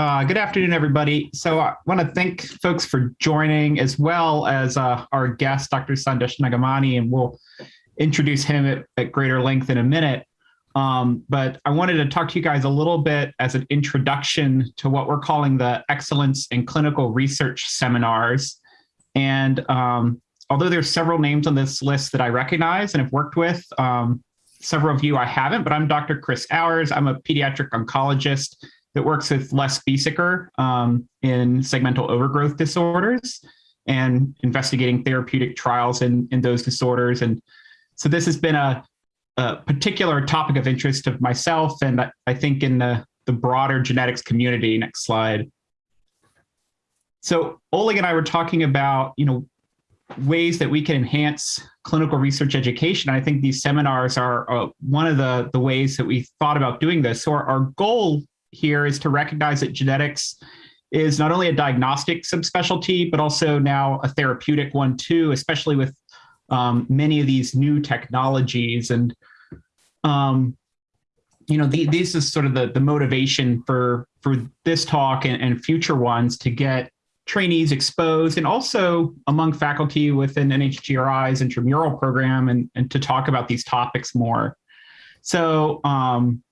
Uh, good afternoon, everybody. So I want to thank folks for joining as well as uh, our guest, Dr. Sandesh Nagamani, and we'll introduce him at, at greater length in a minute. Um, but I wanted to talk to you guys a little bit as an introduction to what we're calling the Excellence in Clinical Research Seminars. And um, although there's several names on this list that I recognize and have worked with, um, several of you I haven't, but I'm Dr. Chris Ours. I'm a pediatric oncologist that works with Les Biesecker um, in segmental overgrowth disorders and investigating therapeutic trials in, in those disorders. And so this has been a, a particular topic of interest of myself and I think in the, the broader genetics community. Next slide. So Oleg and I were talking about, you know, ways that we can enhance clinical research education. I think these seminars are uh, one of the, the ways that we thought about doing this. So our, our goal here is to recognize that genetics is not only a diagnostic subspecialty, but also now a therapeutic one too, especially with um, many of these new technologies. And, um, you know, the, this is sort of the, the motivation for, for this talk and, and future ones to get trainees exposed and also among faculty within NHGRI's intramural program and, and to talk about these topics more. So um,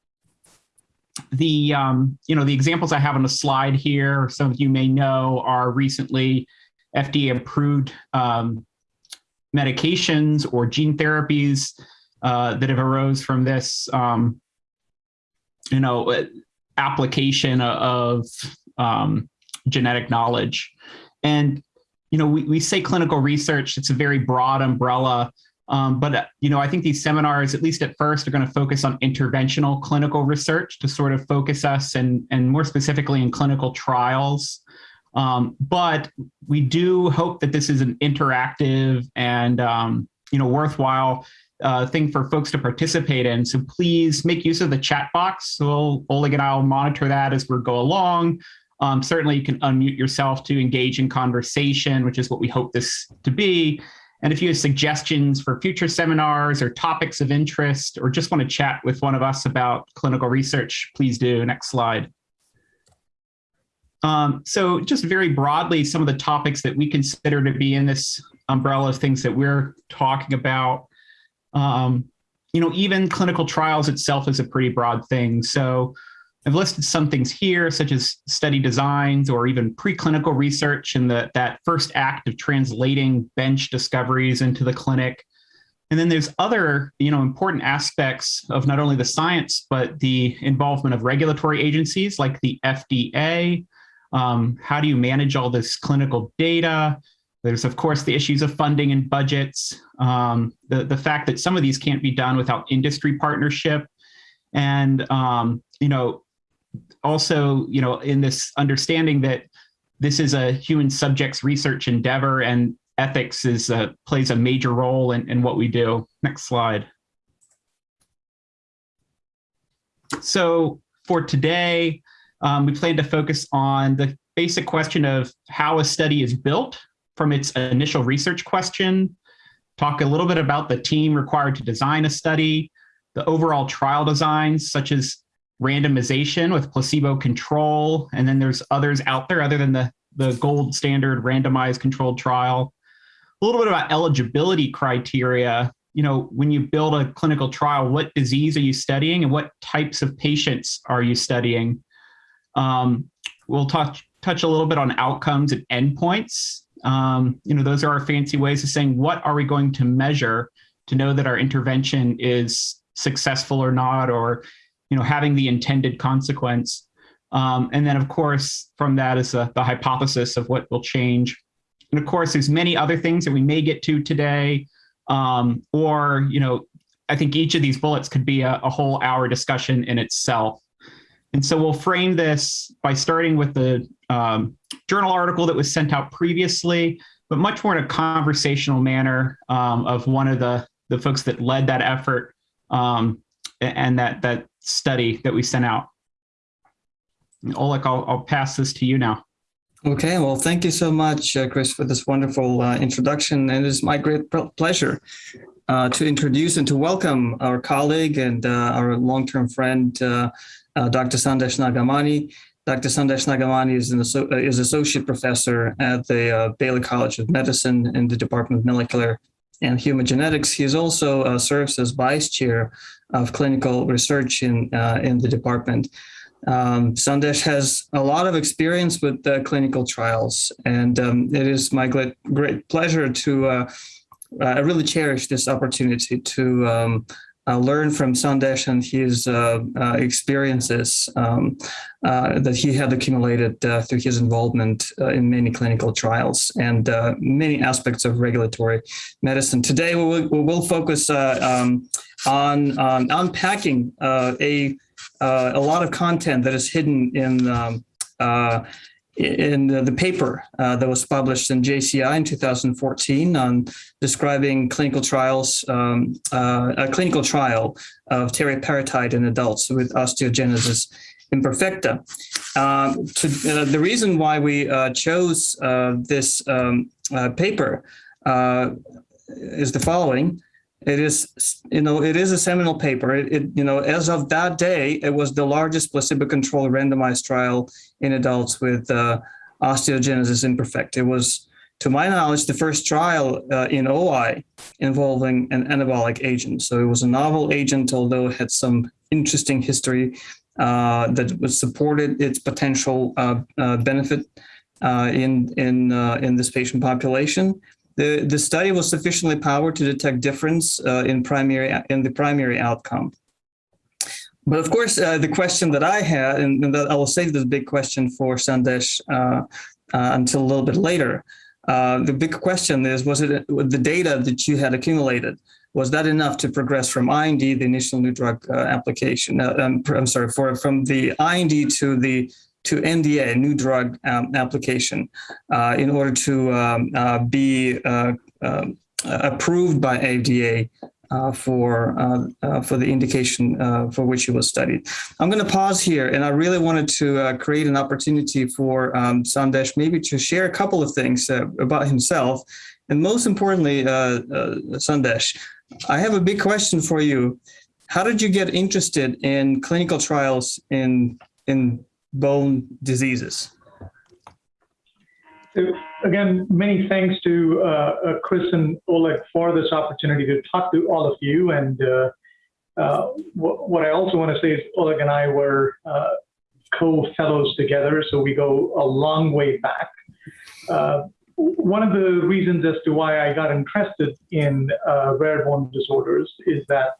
the um, you know the examples I have on the slide here, some of you may know, are recently FDA approved um, medications or gene therapies uh, that have arose from this um, you know application of um, genetic knowledge. And, you know, we, we say clinical research, it's a very broad umbrella. Um, but, uh, you know, I think these seminars, at least at first, are going to focus on interventional clinical research to sort of focus us and, and more specifically in clinical trials. Um, but we do hope that this is an interactive and, um, you know, worthwhile uh, thing for folks to participate in. So please make use of the chat box. So Oleg and I will monitor that as we go along. Um, certainly you can unmute yourself to engage in conversation, which is what we hope this to be. And if you have suggestions for future seminars or topics of interest, or just want to chat with one of us about clinical research, please do. Next slide. Um, so just very broadly, some of the topics that we consider to be in this umbrella of things that we're talking about. Um, you know, even clinical trials itself is a pretty broad thing. So I've listed some things here, such as study designs or even preclinical research and that first act of translating bench discoveries into the clinic. And then there's other, you know, important aspects of not only the science, but the involvement of regulatory agencies like the FDA. Um, how do you manage all this clinical data? There's, of course, the issues of funding and budgets, um, the, the fact that some of these can't be done without industry partnership. And, um, you know, also, you know, in this understanding that this is a human subjects research endeavor and ethics is uh, plays a major role in, in what we do. Next slide. So for today, um, we plan to focus on the basic question of how a study is built from its initial research question, talk a little bit about the team required to design a study, the overall trial designs, such as randomization with placebo control. And then there's others out there other than the, the gold standard randomized controlled trial. A little bit about eligibility criteria. You know, when you build a clinical trial, what disease are you studying and what types of patients are you studying? Um, we'll touch, touch a little bit on outcomes and endpoints. Um, you know, those are our fancy ways of saying, what are we going to measure to know that our intervention is successful or not, or you know, having the intended consequence. Um, and then, of course, from that is the, the hypothesis of what will change. And of course, there's many other things that we may get to today, um, or, you know, I think each of these bullets could be a, a whole hour discussion in itself. And so we'll frame this by starting with the um, journal article that was sent out previously, but much more in a conversational manner um, of one of the, the folks that led that effort um, and that, that study that we sent out. Oleg, I'll, I'll pass this to you now. Okay, well, thank you so much, uh, Chris, for this wonderful uh, introduction. And it is my great pleasure uh, to introduce and to welcome our colleague and uh, our long-term friend, uh, uh, Dr. Sandesh Nagamani. Dr. Sandesh Nagamani is, an, is associate professor at the Baylor College of Medicine in the Department of Molecular and Human Genetics. He also uh, serves as vice chair of clinical research in uh, in the department. Um, Sandesh has a lot of experience with uh, clinical trials, and um, it is my great, great pleasure to. Uh, I really cherish this opportunity to um, uh, learn from Sandesh and his uh, uh, experiences um, uh, that he had accumulated uh, through his involvement uh, in many clinical trials and many aspects of regulatory medicine. Today, we will, we will focus um, on, unpacking a, a lot of content that is hidden in um, in the, the paper uh, that was published in JCI in 2014 on describing clinical trials, um, uh, a clinical trial of teriparatide in adults with osteogenesis imperfecta. Um, to, uh, the reason why we uh, chose uh, this um, uh, paper is the following. It is, you know, it is a seminal paper. It, it, you know, as of that day, it was the largest placebo-controlled randomized trial in adults with uh, osteogenesis imperfecta. It was, to my knowledge, the first trial uh, in OI involving an anabolic agent. So it was a novel agent, although it had some interesting history uh, that was supported its potential uh, uh, benefit uh, in in in this patient population. The, the study was sufficiently powered to detect difference uh, in primary in the primary outcome. But of course, uh, the question that I had, and, and I will save this big question for Sandesh uh, uh until a little bit later. Uh, the big question is, was it the data that you had accumulated, was that enough to progress from IND, the initial new drug uh, application, um, I'm sorry, for from the IND to the to NDA, new drug um, application, uh, in order to um, uh, be uh, um, approved by FDA uh, for uh, uh, for the indication for which it was studied. I'm going to pause here, and I really wanted to create an opportunity for um, Sandesh maybe to share a couple of things about himself, and most importantly, Sandesh, I have a big question for you. How did you get interested in clinical trials in in bone diseases. So again, many thanks to uh, uh, Chris and Oleg for this opportunity to talk to all of you. And uh, uh what I also want to say is Oleg and I were uh, co-fellows together, so we go a long way back. Uh, one of the reasons as to why I got interested in rare bone disorders is that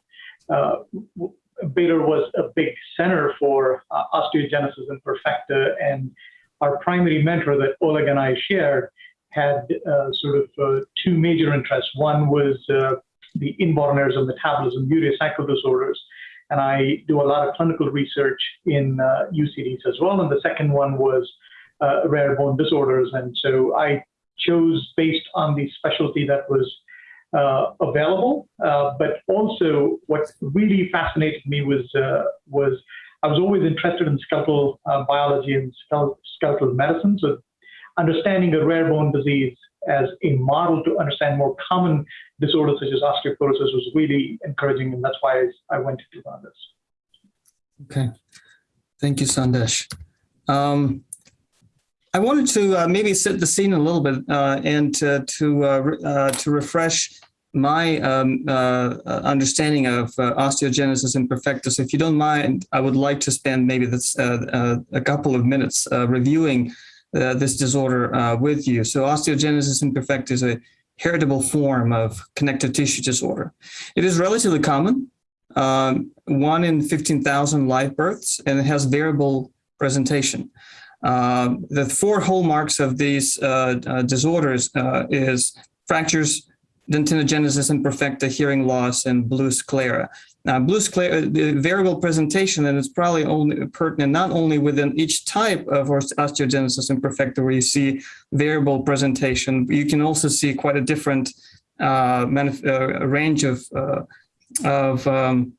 Baylor was a big center for uh, osteogenesis imperfecta, and our primary mentor that Oleg and I shared had uh, sort of uh, two major interests. One was uh, the inborn errors of metabolism, urea cycle disorders, and I do a lot of clinical research in UCDs uh, as well. And the second one was uh, rare bone disorders, and so I chose based on the specialty that was uh, available. Uh, but also, what really fascinated me was uh, was I was always interested in skeletal uh, biology and skeletal medicine. So, understanding a rare bone disease as a model to understand more common disorders such as osteoporosis was really encouraging, and that's why I, went to run this. Okay, thank you, Sandesh. Um, I wanted to uh, maybe set the scene a little bit uh, and to to, uh, uh to refresh my um, uh, uh, understanding of osteogenesis imperfecta. So if you don't mind, I would like to spend maybe this, a couple of minutes reviewing this disorder with you. So osteogenesis imperfecta is a heritable form of connective tissue disorder. It is relatively common, um, one in 15,000 live births, and it has variable presentation. Uh, the four hallmarks of these uh, uh, disorders uh, is fractures, dentinogenesis imperfecta, hearing loss, and blue sclera. Now, blue sclera, the variable presentation, and it's probably only pertinent not only within each type of osteogenesis imperfecta where you see variable presentation, you can also see quite a different uh, uh, range of, of um,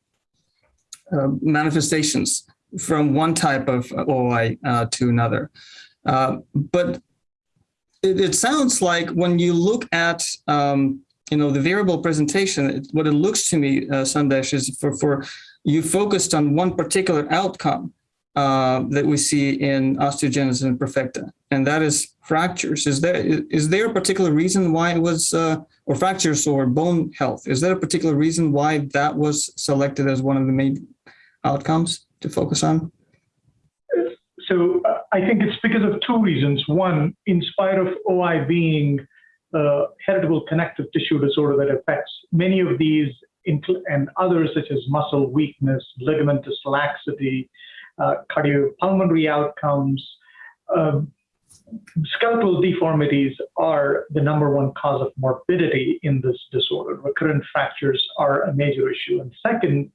manifestations from one type of OI uh, to another. Uh, but it, it, sounds like when you look at um, you know the variable presentation, it, what it looks to me, uh, Sandesh, is for, for you focused on one particular outcome. uh, that we see in osteogenesis imperfecta, and that is fractures. Is there is there a particular reason why it was, uh, or fractures or bone health? Is there a particular reason why that was selected as one of the main outcomes to focus on? So uh, I think it's because of two reasons. One, in spite of OI being a heritable connective tissue disorder that affects many of these and others such as muscle weakness, ligamentous laxity, uh, cardiopulmonary outcomes, um, skeletal deformities are the number one cause of morbidity in this disorder. Recurrent fractures are a major issue. And second,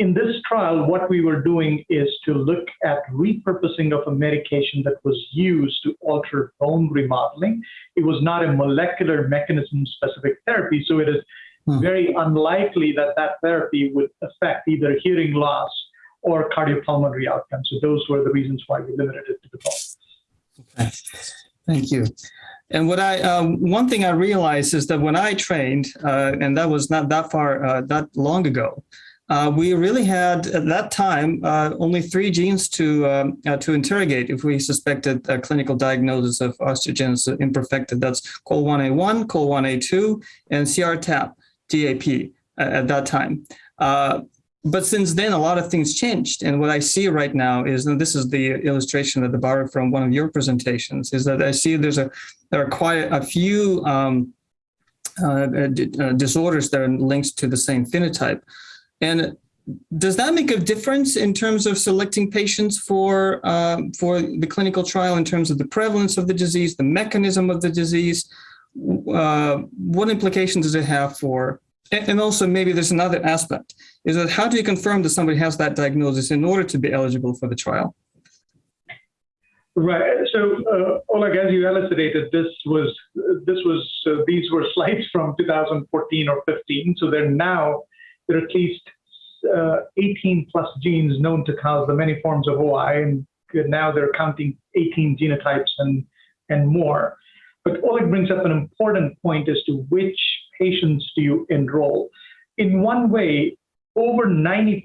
in this trial, what we were doing is to look at repurposing of a medication that was used to alter bone remodeling. It was not a molecular mechanism specific therapy, so it is hmm. very unlikely that that therapy would affect either hearing loss or cardiopulmonary outcomes. So those were the reasons why we limited it to the bone. Okay. Thank you. And what I um, one thing I realized is that when I trained, uh, and that was not that far uh, that long ago, uh, we really had at that time uh, only three genes to um, uh, to interrogate if we suspected a clinical diagnosis of osteogenesis imperfecta. That's COL1A1, COL1A2, and CRTAP DAP at that time. Uh, but since then, a lot of things changed. And what I see right now is, and this is the illustration that I borrowed from one of your presentations, is that I see there's a there are quite a few um, uh, disorders that are linked to the same phenotype. And does that make a difference in terms of selecting patients for uh, for the clinical trial in terms of the prevalence of the disease, the mechanism of the disease? Uh, what implications does it have for? And also, maybe there's another aspect: is that how do you confirm that somebody has that diagnosis in order to be eligible for the trial? Right. So, uh, Oleg, as you elucidated, this was this was uh, these were slides from 2014 or 15. So they're now there are at least uh, 18 plus genes known to cause the many forms of OI, and now they're counting 18 genotypes and, and more. But Oleg brings up an important point as to which patients do you enroll. In one way, over 90%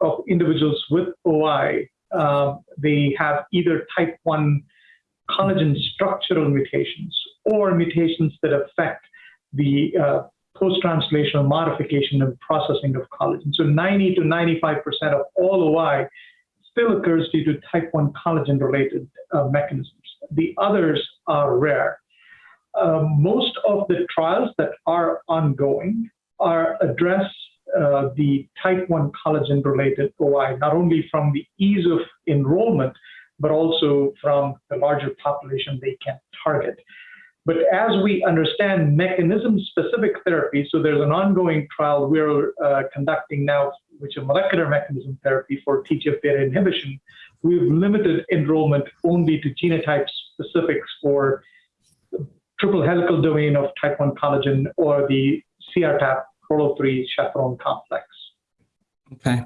of individuals with OI, uh, they have either type 1 collagen structural mutations or mutations that affect the uh, post-translational modification and processing of collagen. So 90 to 95% of all OI still occurs due to type 1 collagen-related uh, mechanisms. The others are rare. Uh, most of the trials that are ongoing are address uh, the type 1 collagen-related OI, not only from the ease of enrollment, but also from the larger population they can target. But as we understand mechanism-specific therapy, so there's an ongoing trial we're uh, conducting now, which is molecular mechanism therapy for TGF-beta inhibition. We've limited enrollment only to genotype specifics for triple helical domain of type 1 collagen or the CRTAP Prolo3 chaperone complex. Okay.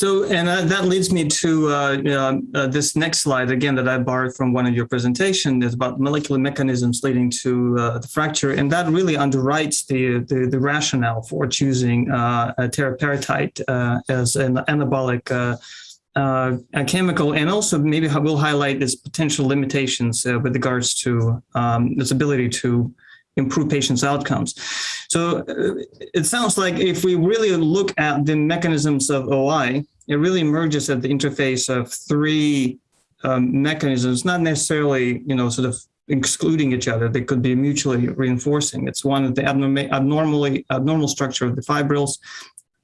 So, and uh, that leads me to uh, uh, this next slide again that I borrowed from one of your presentations is about molecular mechanisms leading to uh, the fracture, and that really underwrites the the, the rationale for choosing uh, teriparatide uh, as an anabolic. chemical, and also maybe we'll highlight its potential limitations with regards to um, its ability to improve patients' outcomes. So uh, it sounds like if we really look at the mechanisms of OI, it really emerges at the interface of three um, mechanisms, not necessarily, you know, sort of excluding each other. They could be mutually reinforcing. It's one of the abnormally abnormal structure of the fibrils,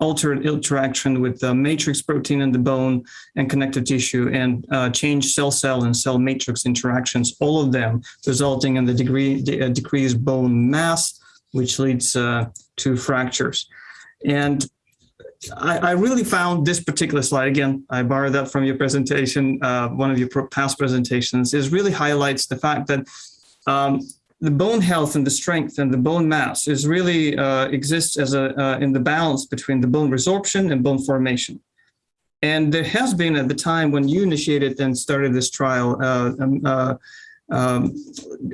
altered interaction with the matrix protein in the bone and connective tissue and uh, change cell-cell and cell matrix interactions, all of them resulting in the degree, de uh, decreased bone mass, which leads uh, to fractures. And I, I, really found this particular slide, again, I borrowed that from your presentation, uh, one of your past presentations, is really highlights the fact that um, the bone health and the strength and the bone mass is really uh, exists as a uh, in the balance between the bone resorption and bone formation. And there has been at the time when you initiated and started this trial, uh, um, uh um,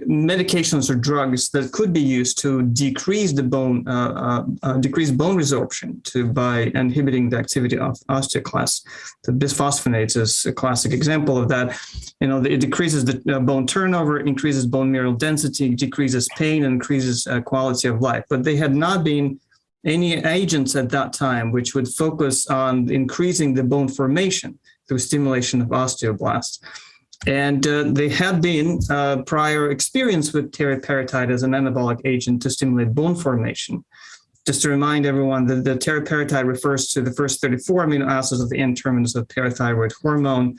medications or drugs that could be used to decrease the bone uh, uh, uh, decrease bone resorption to by inhibiting the activity of osteoclasts. The bisphosphonates is a classic example of that. You know, it decreases the uh, bone turnover, increases bone mineral density, decreases pain, and increases uh, quality of life. But they had not been any agents at that time which would focus on increasing the bone formation through stimulation of osteoblasts. And uh, they had been uh, prior experience with teriparatide as an anabolic agent to stimulate bone formation. Just to remind everyone that the teriparatide refers to the first 34 amino acids of the N terminus of parathyroid hormone.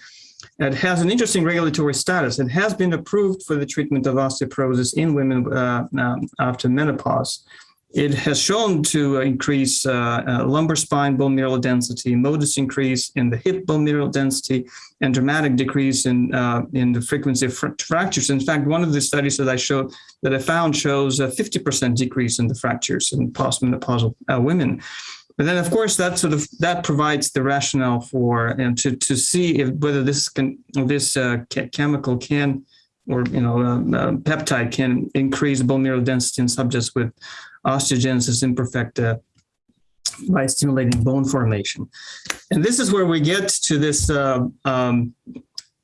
It has an interesting regulatory status. It has been approved for the treatment of osteoporosis in women uh, um, after menopause. It has shown to increase uh, uh, lumbar spine bone mineral density, modest increase in the hip bone mineral density, and dramatic decrease in uh, in the frequency of fr- fractures. In fact, one of the studies that I showed that I found shows a 50% decrease in the fractures in postmenopausal uh, women. But then, of course, that sort of that provides the rationale for and to to see if whether this can this uh, chemical can or you know uh, peptide can increase bone mineral density in subjects with osteogenesis imperfecta by stimulating bone formation. And this is where we get to this, uh, um,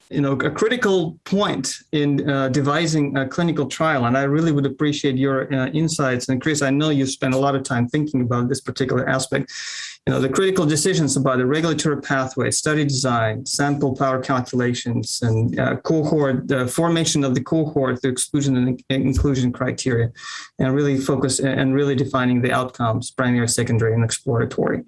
you know, a critical point in uh, devising a clinical trial. And I really would appreciate your uh, insights. And Chris, I know you spent a lot of time thinking about this particular aspect you know, the critical decisions about the regulatory pathway, study design, sample power calculations, and uh, cohort, the formation of the cohort, the exclusion and inclusion criteria, and really focus and really defining the outcomes, primary, secondary, and exploratory.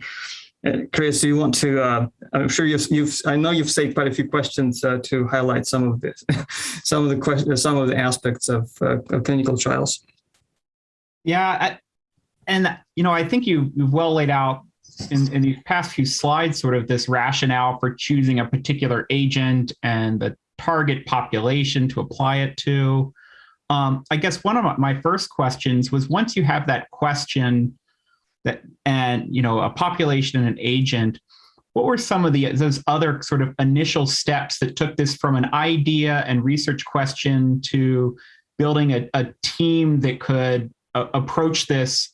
Chris, do you want to? Uh, I'm sure you've, you've. I know you've saved quite a few questions uh, to highlight some of this, some of the questions, some of the aspects of, uh, of clinical trials. Yeah, I, and you know, I think you, you've well laid out in, in these past few slides sort of this rationale for choosing a particular agent and the target population to apply it to. Um, I guess one of my first questions was once you have that question that and you know a population and an agent, what were some of the those other sort of initial steps that took this from an idea and research question to building a, a team that could uh, approach this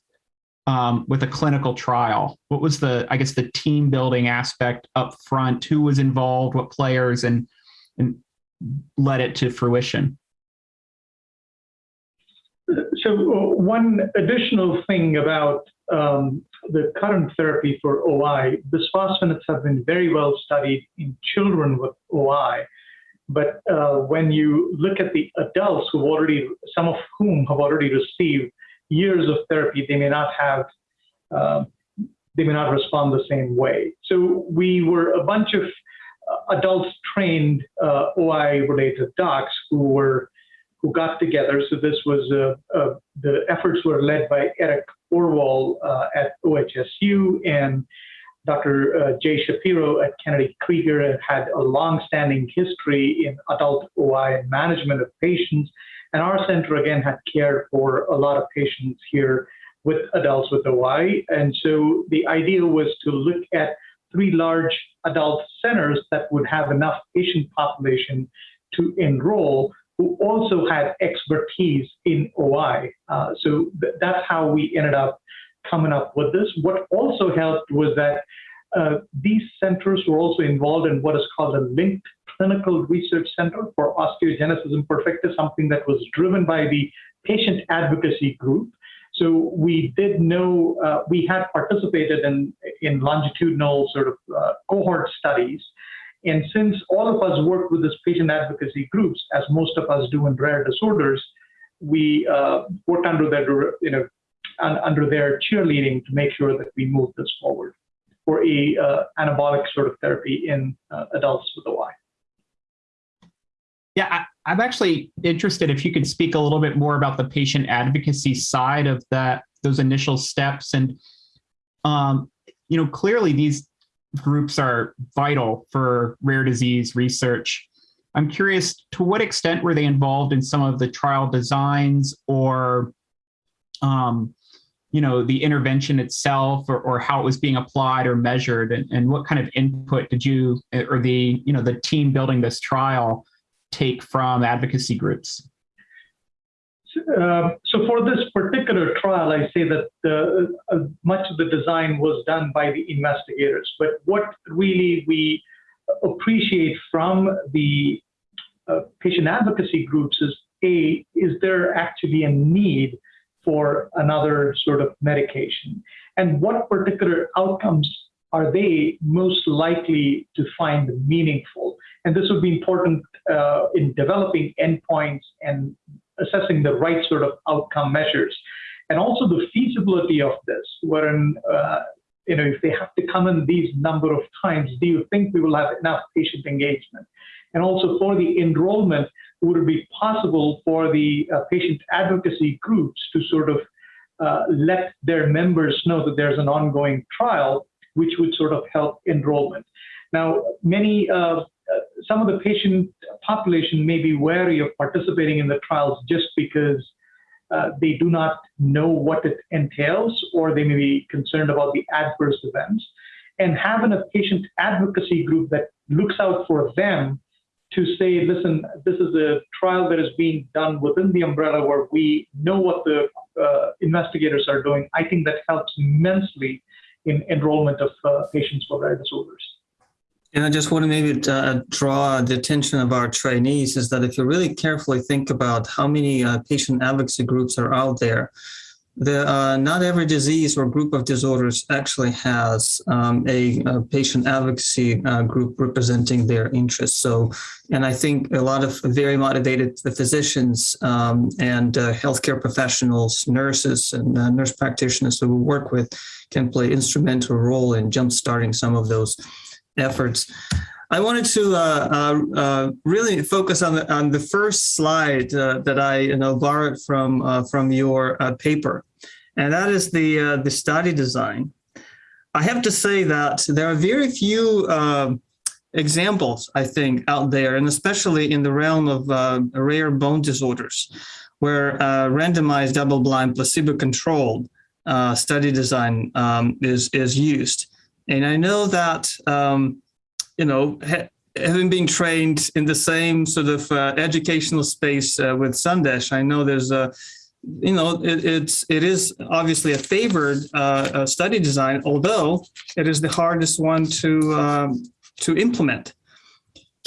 um, with a clinical trial? What was the, I guess, the team building aspect up front? Who was involved? What players and and led it to fruition? So one additional thing about um, the current therapy for OI, bisphosphonates have been very well studied in children with OI. But uh, when you look at the adults who already, some of whom have already received years of therapy, they may not have, uh, they may not respond the same way. So we were a bunch of uh, adults trained uh, OI-related docs who were who got together. So this was uh, uh, the efforts were led by Eric Orwoll uh, at OHSU and Dr. Jay Shapiro at Kennedy Krieger had a long-standing history in adult OI and management of patients and our center, again, had cared for a lot of patients here with adults with OI. And so the idea was to look at three large adult centers that would have enough patient population to enroll who also had expertise in OI. Uh, so th that's how we ended up coming up with this. What also helped was that uh, these centers were also involved in what is called a linked Clinical Research Center for Osteogenesis Imperfecta, something that was driven by the patient advocacy group. So we did know, uh, we had participated in, in longitudinal sort of uh, cohort studies. And since all of us work with this patient advocacy groups, as most of us do in rare disorders, we uh, work under their, you know, under their cheerleading to make sure that we move this forward for a uh, anabolic sort of therapy in uh, adults with OI. Yeah, I, am actually interested if you could speak a little bit more about the patient advocacy side of that, those initial steps. And, um, you know, clearly these groups are vital for rare disease research. I'm curious to what extent were they involved in some of the trial designs or, um, you know, the intervention itself or, or how it was being applied or measured and, and what kind of input did you or the, you know, the team building this trial take from advocacy groups? Uh, so for this particular trial, I say that uh, uh, much of the design was done by the investigators. But what really we appreciate from the uh, patient advocacy groups is a is there actually a need for another sort of medication, and what particular outcomes are they most likely to find meaningful? And this would be important uh, in developing endpoints and assessing the right sort of outcome measures. And also the feasibility of this, wherein, uh, you know, if they have to come in these number of times, do you think we will have enough patient engagement? And also for the enrollment, would it be possible for the uh, patient advocacy groups to sort of uh, let their members know that there's an ongoing trial, which would sort of help enrollment? Now, many uh, some of the patient population may be wary of participating in the trials just because uh, they do not know what it entails or they may be concerned about the adverse events. And having a patient advocacy group that looks out for them to say, listen, this is a trial that is being done within the umbrella where we know what the uh, investigators are doing, I think that helps immensely in enrollment of uh, patients with rare disorders. And I just want to maybe uh, draw the attention of our trainees is that if you really carefully think about how many uh, patient advocacy groups are out there, the, uh, not every disease or group of disorders actually has um, a, a, patient advocacy uh, group representing their interests. So, and I think a lot of very motivated physicians um, and uh, healthcare professionals, nurses, and uh, nurse practitioners who we work with can play instrumental role in jumpstarting some of those efforts. I wanted to uh, uh, uh, really focus on the on the first slide uh, that I you know borrowed from uh, from your uh, paper, and that is the the study design. I have to say that there are very few um, examples I think out there, and especially in the realm of rare bone disorders, where randomized double-blind placebo-controlled study design um, is is used. And I know that, um, you know, ha having been trained in the same sort of uh, educational space uh, with Sandesh, I know there's a, you know, it, it's it is obviously a favored uh, study design, although it is the hardest one to um, to implement.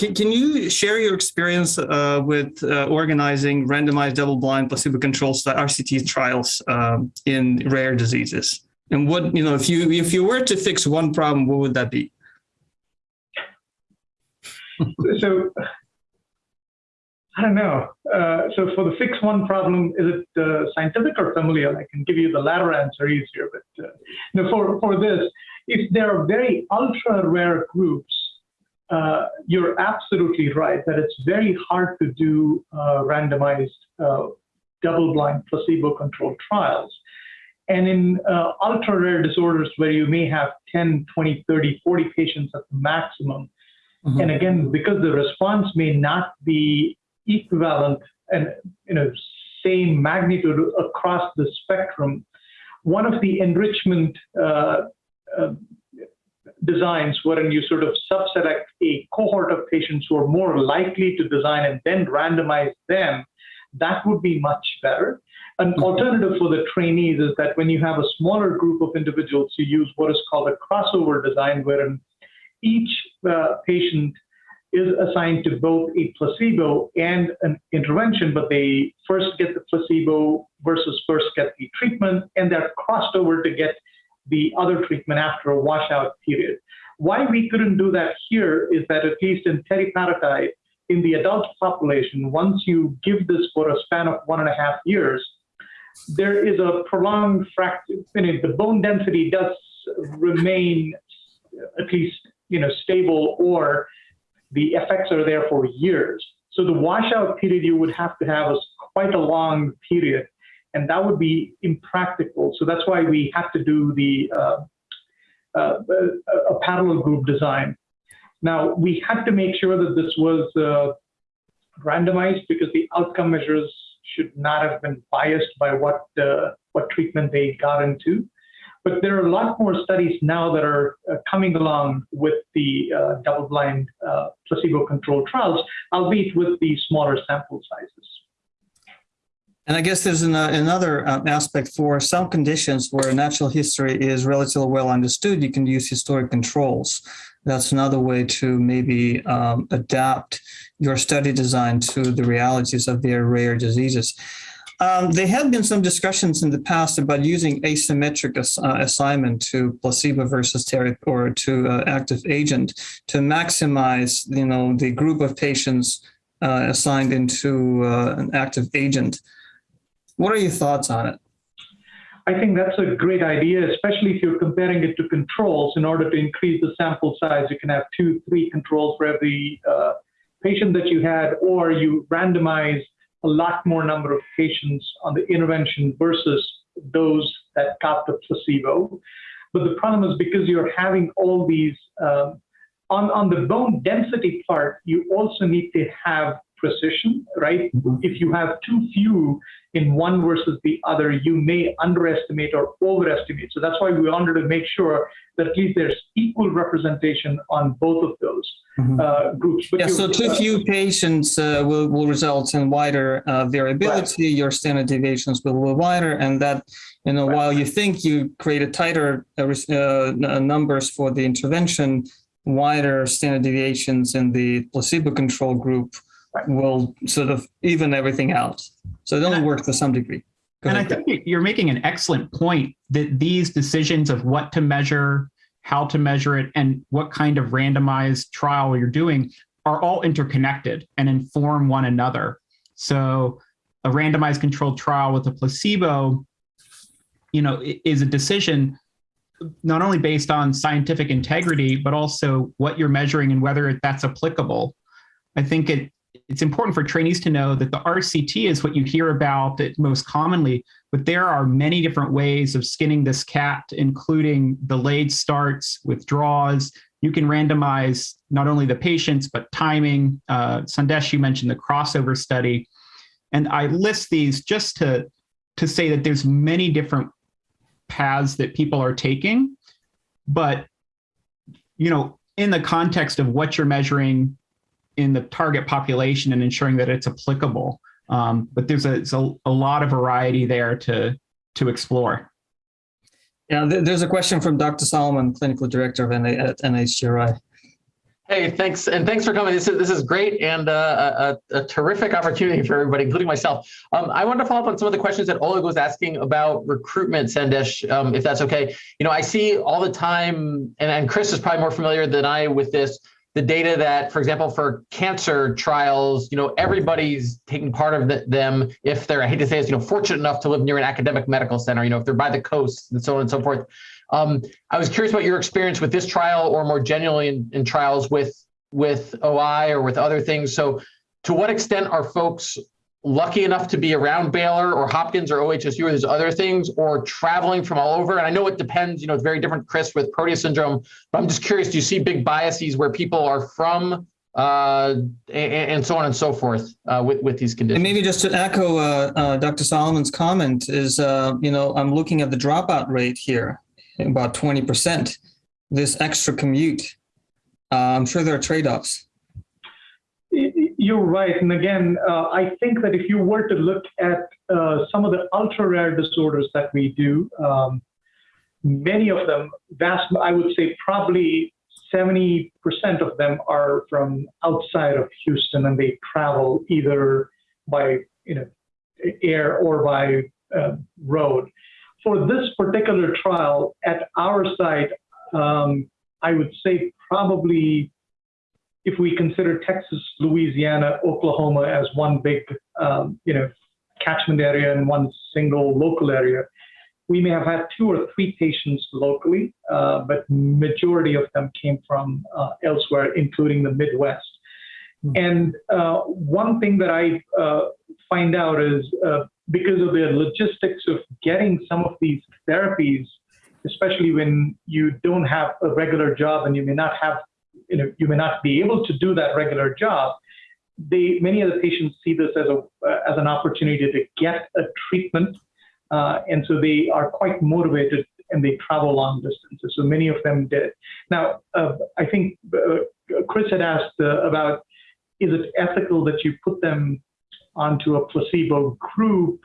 Can, can you share your experience uh, with uh, organizing randomized double-blind placebo-controlled RCT trials um, in rare diseases? And what, you know, if you if you were to fix one problem, what would that be? so I don't know. Uh, so for the fix one problem, is it uh, scientific or familial? I can give you the latter answer easier. But uh, no, for, for this, if there are very ultra rare groups, uh, you're absolutely right that it's very hard to do uh, randomized uh, double-blind placebo-controlled trials. And in uh, ultra rare disorders where you may have 10, 20, 30, 40 patients at the maximum, mm-hmm. and again, because the response may not be equivalent and you know same magnitude across the spectrum, one of the enrichment uh, uh, designs wherein you sort of subselect a cohort of patients who are more likely to design and then randomize them, that would be much better. An mm-hmm. alternative for the trainees is that when you have a smaller group of individuals, you use what is called a crossover design, wherein each uh, patient is assigned to both a placebo and an intervention, but they first get the placebo versus first get the treatment, and they're crossed over to get the other treatment after a washout period. Why we couldn't do that here is that at least in teriparatide, in the adult population, once you give this for a span of one and a half years, there is a prolonged fracture. You know, the bone density does remain at least you know stable, or the effects are there for years. So the washout period you would have to have is quite a long period, and that would be impractical. So that's why we have to do the uh, uh, a parallel group design. Now we had to make sure that this was uh, randomized because the outcome measures should not have been biased by what uh, what treatment they got into. But there are a lot more studies now that are uh, coming along with the uh, double blind uh, placebo controlled trials, albeit with the smaller sample sizes. And I guess there's an, uh, another um, aspect for some conditions where natural history is relatively well understood. You can use historic controls. That's another way to maybe um, adapt your study design to the realities of their rare diseases. Um, there have been some discussions in the past about using asymmetric ass uh, assignment to placebo versus therapy or to uh, active agent to maximize, you know, the group of patients uh, assigned into uh, an active agent. What are your thoughts on it? I think that's a great idea, especially if you're comparing it to controls. In order to increase the sample size, you can have two, three controls for every uh, patient that you had, or you randomize a lot more number of patients on the intervention versus those that got the placebo. But the problem is because you're having all these, um, on, on the bone density part, you also need to have precision, right? Mm-hmm. If you have too few in one versus the other, you may underestimate or overestimate. So that's why we wanted to make sure that at least there's equal representation on both of those mm-hmm. uh, groups. But yeah, so too uh, few patients uh, will, will result in wider uh, variability. Right. Your standard deviations will be wider, and that you know right. while you think you create tighter uh, uh, numbers for the intervention, wider standard deviations in the placebo control group right. will sort of even everything out. So it only works to some degree. Go and ahead. I think you're making an excellent point that these decisions of what to measure, how to measure it, and what kind of randomized trial you're doing are all interconnected and inform one another. So a randomized controlled trial with a placebo, you know, is a decision not only based on scientific integrity, but also what you're measuring and whether that's applicable. I think it it's important for trainees to know that the RCT is what you hear about most commonly, but there are many different ways of skinning this cat, including delayed starts, withdrawals. You can randomize not only the patients, but timing. Uh, Sandesh, you mentioned the crossover study. And I list these just to, to say that there's many different paths that people are taking, but you know, in the context of what you're measuring in the target population and ensuring that it's applicable. Um, but there's a, a, a, lot of variety there to, to explore. Yeah, there's a question from Dr. Solomon, Clinical Director of NA, at NHGRI. Hey, thanks, and thanks for coming. This is this is great and uh, a, a, terrific opportunity for everybody, including myself. Um, I wanted to follow up on some of the questions that Oleg was asking about recruitment, Sandesh, um, if that's okay. You know, I see all the time, and, and Chris is probably more familiar than I with this the data that, for example, for cancer trials, you know, everybody's taking part of the, them if they're, I hate to say this, you know, fortunate enough to live near an academic medical center, you know, if they're by the coast and so on and so forth. Um, I was curious about your experience with this trial or more generally in, in trials with, with OI or with other things. So to what extent are folks lucky enough to be around Baylor or Hopkins or OHSU or there's other things or traveling from all over? And I know it depends, you know, it's very different, Chris, with Proteus syndrome, but I'm just curious, do you see big biases where people are from uh, and, and, so on and so forth uh, with, with these conditions? And maybe just to echo uh, uh Dr. Solomon's comment is, uh, you know, I'm looking at the dropout rate here, about 20%, this extra commute. Uh, I'm sure there are trade-offs. You're right. And again, uh, I think that if you were to look at uh, some of the ultra rare disorders that we do, um, many of them, vast, I would say probably 70% of them are from outside of Houston and they travel either by you know, air or by uh, road. For this particular trial at our site, um, I would say probably if we consider Texas, Louisiana, Oklahoma as one big, um, you know, catchment area and one single local area, we may have had two or three patients locally, uh, but majority of them came from uh, elsewhere, including the Midwest. Mm-hmm. And uh, one thing that I uh, find out is uh, because of the logistics of getting some of these therapies, especially when you don't have a regular job and you may not have you know, you may not be able to do that regular job. They, many of the patients see this as a as an opportunity to get a treatment, uh, and so they are quite motivated and they travel long distances. So many of them did. Now, uh, I think uh, Chris had asked uh, about is it ethical that you put them onto a placebo group?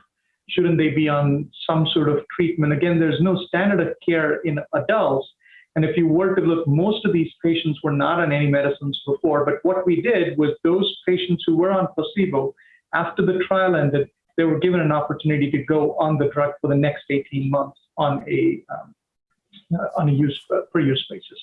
Shouldn't they be on some sort of treatment? Again, there's no standard of care in adults. And if you were to look, most of these patients were not on any medicines before. But what we did was those patients who were on placebo, after the trial ended, they were given an opportunity to go on the drug for the next 18 months on a um, on a use uh, per use basis.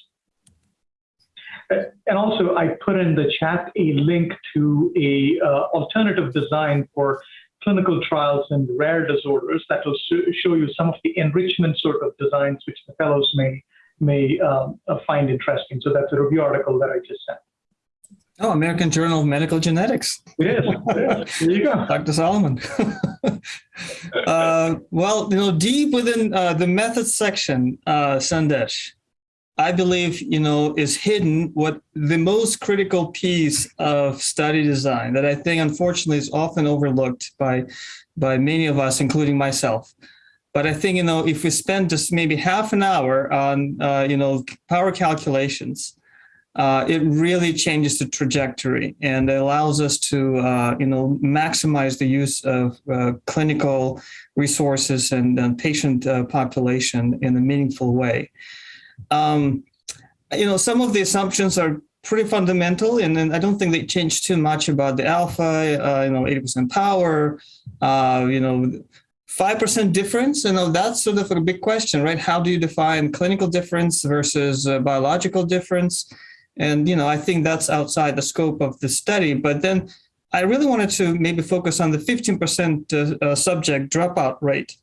Uh, and also, I put in the chat a link to a uh, alternative design for clinical trials in rare disorders that will show you some of the enrichment sort of designs which the fellows may may um, uh, find interesting. So that's a review article that I just sent. Oh, American Journal of Medical Genetics. Is. There you go. Dr. Solomon. uh, well, you know, deep within uh, the methods section, uh, Sandesh, I believe, you know, is hidden what the most critical piece of study design that I think, unfortunately, is often overlooked by, by many of us, including myself. But I think, you know, if we spend just maybe half an hour on, uh, you know, power calculations, uh, it really changes the trajectory and allows us to, uh, you know, maximize the use of uh, clinical resources and, and patient uh, population in a meaningful way. Um, you know, some of the assumptions are pretty fundamental, and, and I don't think they change too much about the alpha. Uh, you know, 80% power. Uh, you know, 5% difference, you know, that's sort of a big question, right? How do you define clinical difference versus biological difference? And, you know, I think that's outside the scope of the study. But then I really wanted to maybe focus on the 15% uh, uh, subject dropout rate.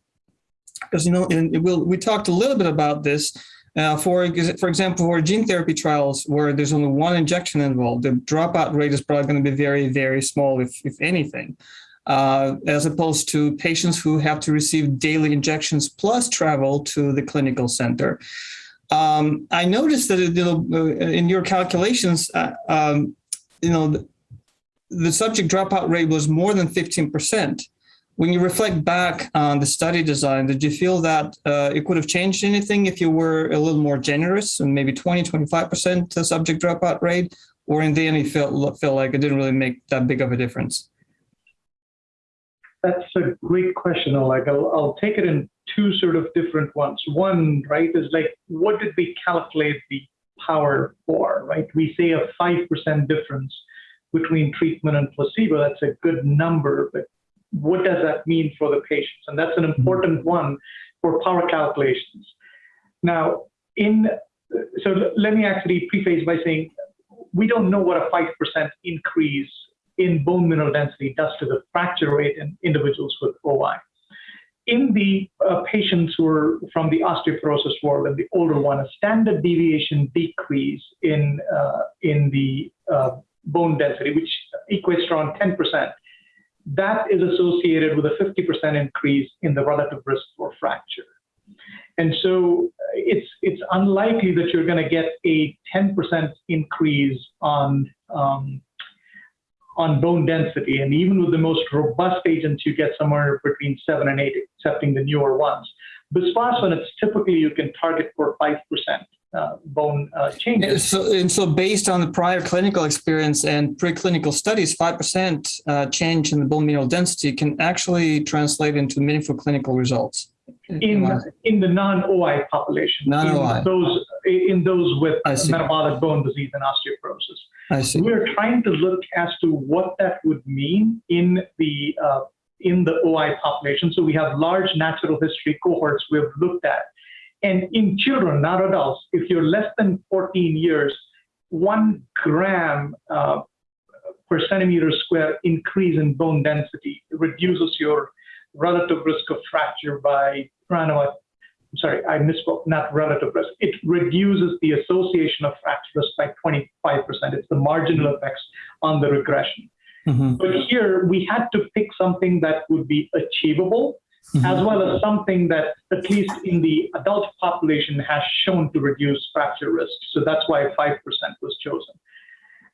Because, you know, we'll, we talked a little bit about this. Uh, for, for example, for gene therapy trials where there's only one injection involved, the dropout rate is probably going to be very, very small, if, if anything, uh, as opposed to patients who have to receive daily injections plus travel to the clinical center. Um, I noticed that you know, uh, in your calculations, uh, um, you know, the, subject dropout rate was more than 15%. When you reflect back on the study design, did you feel that uh, it could have changed anything if you were a little more generous and maybe 20, 25% subject dropout rate? Or in the end, you felt, felt like it didn't really make that big of a difference? That's a great question, Oleg. I'll, I'll take it in two sort of different ones. One, right, is like, what did we calculate the power for, right? We say a 5% difference between treatment and placebo. That's a good number, but what does that mean for the patients? And that's an mm-hmm. important one for power calculations. Now, in so let me actually preface by saying we don't know what a 5% increase in bone mineral density does to the fracture rate in individuals with OI in the uh, patients who are from the osteoporosis world and the older one, a standard deviation decrease in uh, in the uh, bone density, which equates to around 10%, that is associated with a 50% increase in the relative risk for fracture. And so uh, it's it's unlikely that you're going to get a 10% increase on um, on bone density. And even with the most robust agents, you get somewhere between seven and eight, excepting the newer ones. Bisphosphonates, typically you can target for 5%. Uh, bone uh, changes. And so, and so, based on the prior clinical experience and preclinical studies, 5% uh, change in the bone mineral density can actually translate into meaningful clinical results. In, in the non-OI population, non-OI. In those in those with metabolic bone disease and osteoporosis. I see. We're trying to look as to what that would mean in the uh, in the OI population. So we have large natural history cohorts we've looked at. And in children, not adults, if you're less than 14 years, one gram uh, per centimeter square increase in bone density reduces your relative risk of fracture by around I'm sorry, I misspoke, not relative risk. It reduces the association of fracture risk by 25%. It's the marginal effects on the regression. Mm-hmm. But here we had to pick something that would be achievable, mm-hmm. as well as something that, at least in the adult population, has shown to reduce fracture risk. So that's why 5% was chosen.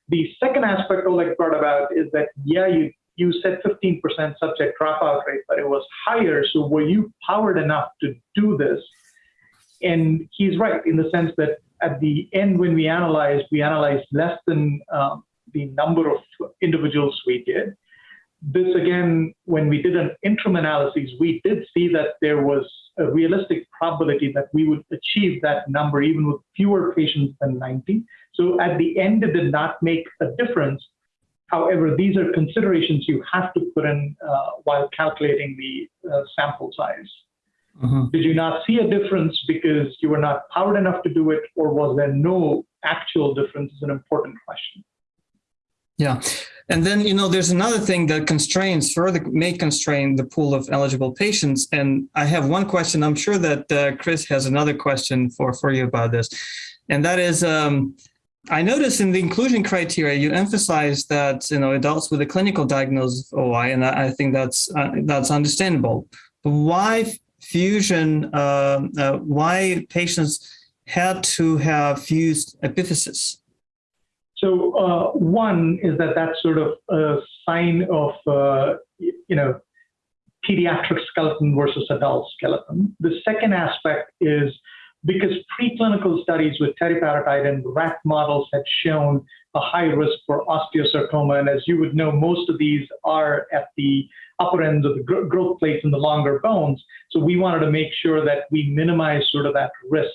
The second aspect Oleg brought about is that, yeah, you you said 15% subject dropout rate, but it was higher. So were you powered enough to do this? and he's right in the sense that at the end, when we analyzed, we analyzed less than um, the number of individuals we did. This again, when we did an interim analysis, we did see that there was a realistic probability that we would achieve that number even with fewer patients than 90. So at the end, it did not make a difference. However, these are considerations you have to put in uh, while calculating the uh, sample size. Mhm. Did you not see a difference because you were not powered enough to do it, or was there no actual difference? Is an important question. Yeah. And then, you know, there's another thing that constrains, further may constrain the pool of eligible patients. And I have one question. I'm sure that uh, Chris has another question for, for you about this. And that is, um, I noticed in the inclusion criteria, you emphasize that, you know, adults with a clinical diagnosis of OI, and I think that's, uh, that's understandable. But why fusion, uh, uh, why patients had to have fused epiphysis? So uh, one is that that's sort of a sign of uh, you know pediatric skeleton versus adult skeleton. The second aspect is because preclinical studies with teriparatide and rat models had shown a high risk for osteosarcoma, and as you would know, most of these are at the upper ends of the gro- growth plates in the longer bones. So we wanted to make sure that we minimize sort of that risk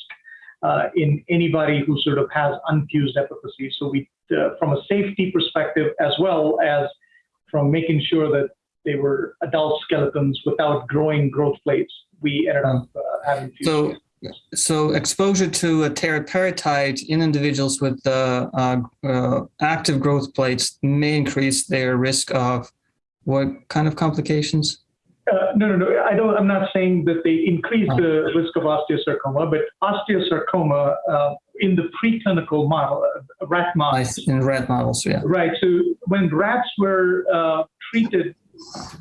uh, in anybody who sort of has unfused epiphyses. So we, uh, from a safety perspective, as well as from making sure that they were adult skeletons without growing growth plates, we ended up uh, having fused. So, so exposure to a teriparatide in individuals with uh, uh, uh, active growth plates may increase their risk of what kind of complications? Uh, no, no, no. I don't. I'm not saying that they increase the risk of osteosarcoma, but osteosarcoma uh, in the preclinical model, uh, rat models. In rat models, yeah. Right. So when rats were uh, treated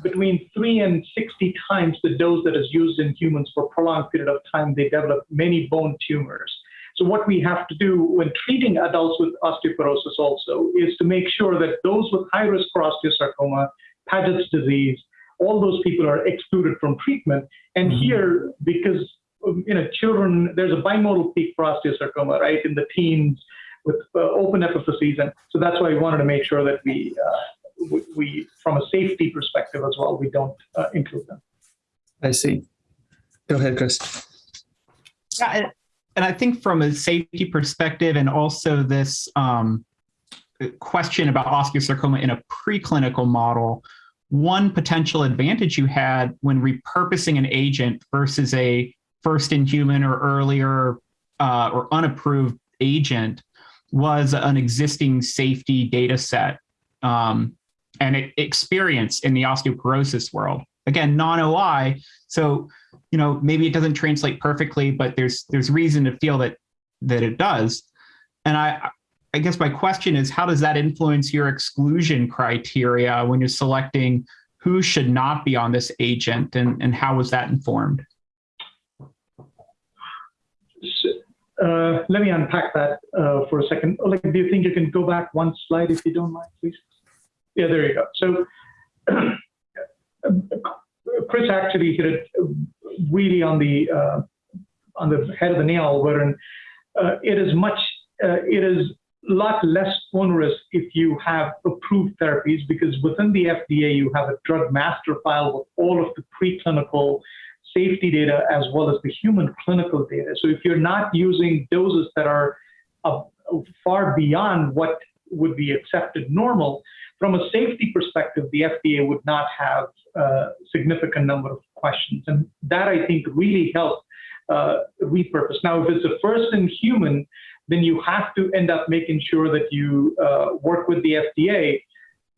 between three and 60 times the dose that is used in humans for a prolonged period of time, they develop many bone tumors. So what we have to do when treating adults with osteoporosis also is to make sure that those with high risk for osteosarcoma, Paget's disease, all those people are excluded from treatment. And Mhm. here, because um, you know, children, there's a bimodal peak for osteosarcoma, right, in the teens with uh, open epiphyses, and so that's why we wanted to make sure that we, uh, we, we, from a safety perspective as well, we don't uh, include them. I see. Go ahead, Chris. Yeah, and, and I think from a safety perspective, and also this um, question about osteosarcoma in a preclinical model, one potential advantage you had when repurposing an agent versus a first in human or earlier uh, or unapproved agent was an existing safety data set um, and experience in the osteoporosis world. Again, non-OI, so you know maybe it doesn't translate perfectly, but there's there's reason to feel that that it does. And I I guess my question is how does that influence your exclusion criteria when you're selecting who should not be on this agent and, and how was that informed? Uh, let me unpack that uh, for a second. Like, do you think you can go back one slide if you don't mind, please? Yeah, there you go. So, Chris actually hit it really on the uh, on the head of the nail, wherein uh, it is much uh, it is a lot less onerous if you have approved therapies because within the FDA you have a drug master file with all of the preclinical safety data as well as the human clinical data. So if you're not using doses that are uh, far beyond what would be accepted normal, from a safety perspective, the FDA would not have a significant number of questions. And that I think really helped uh, repurpose. Now, if it's a first in human, then you have to end up making sure that you uh, work with the FDA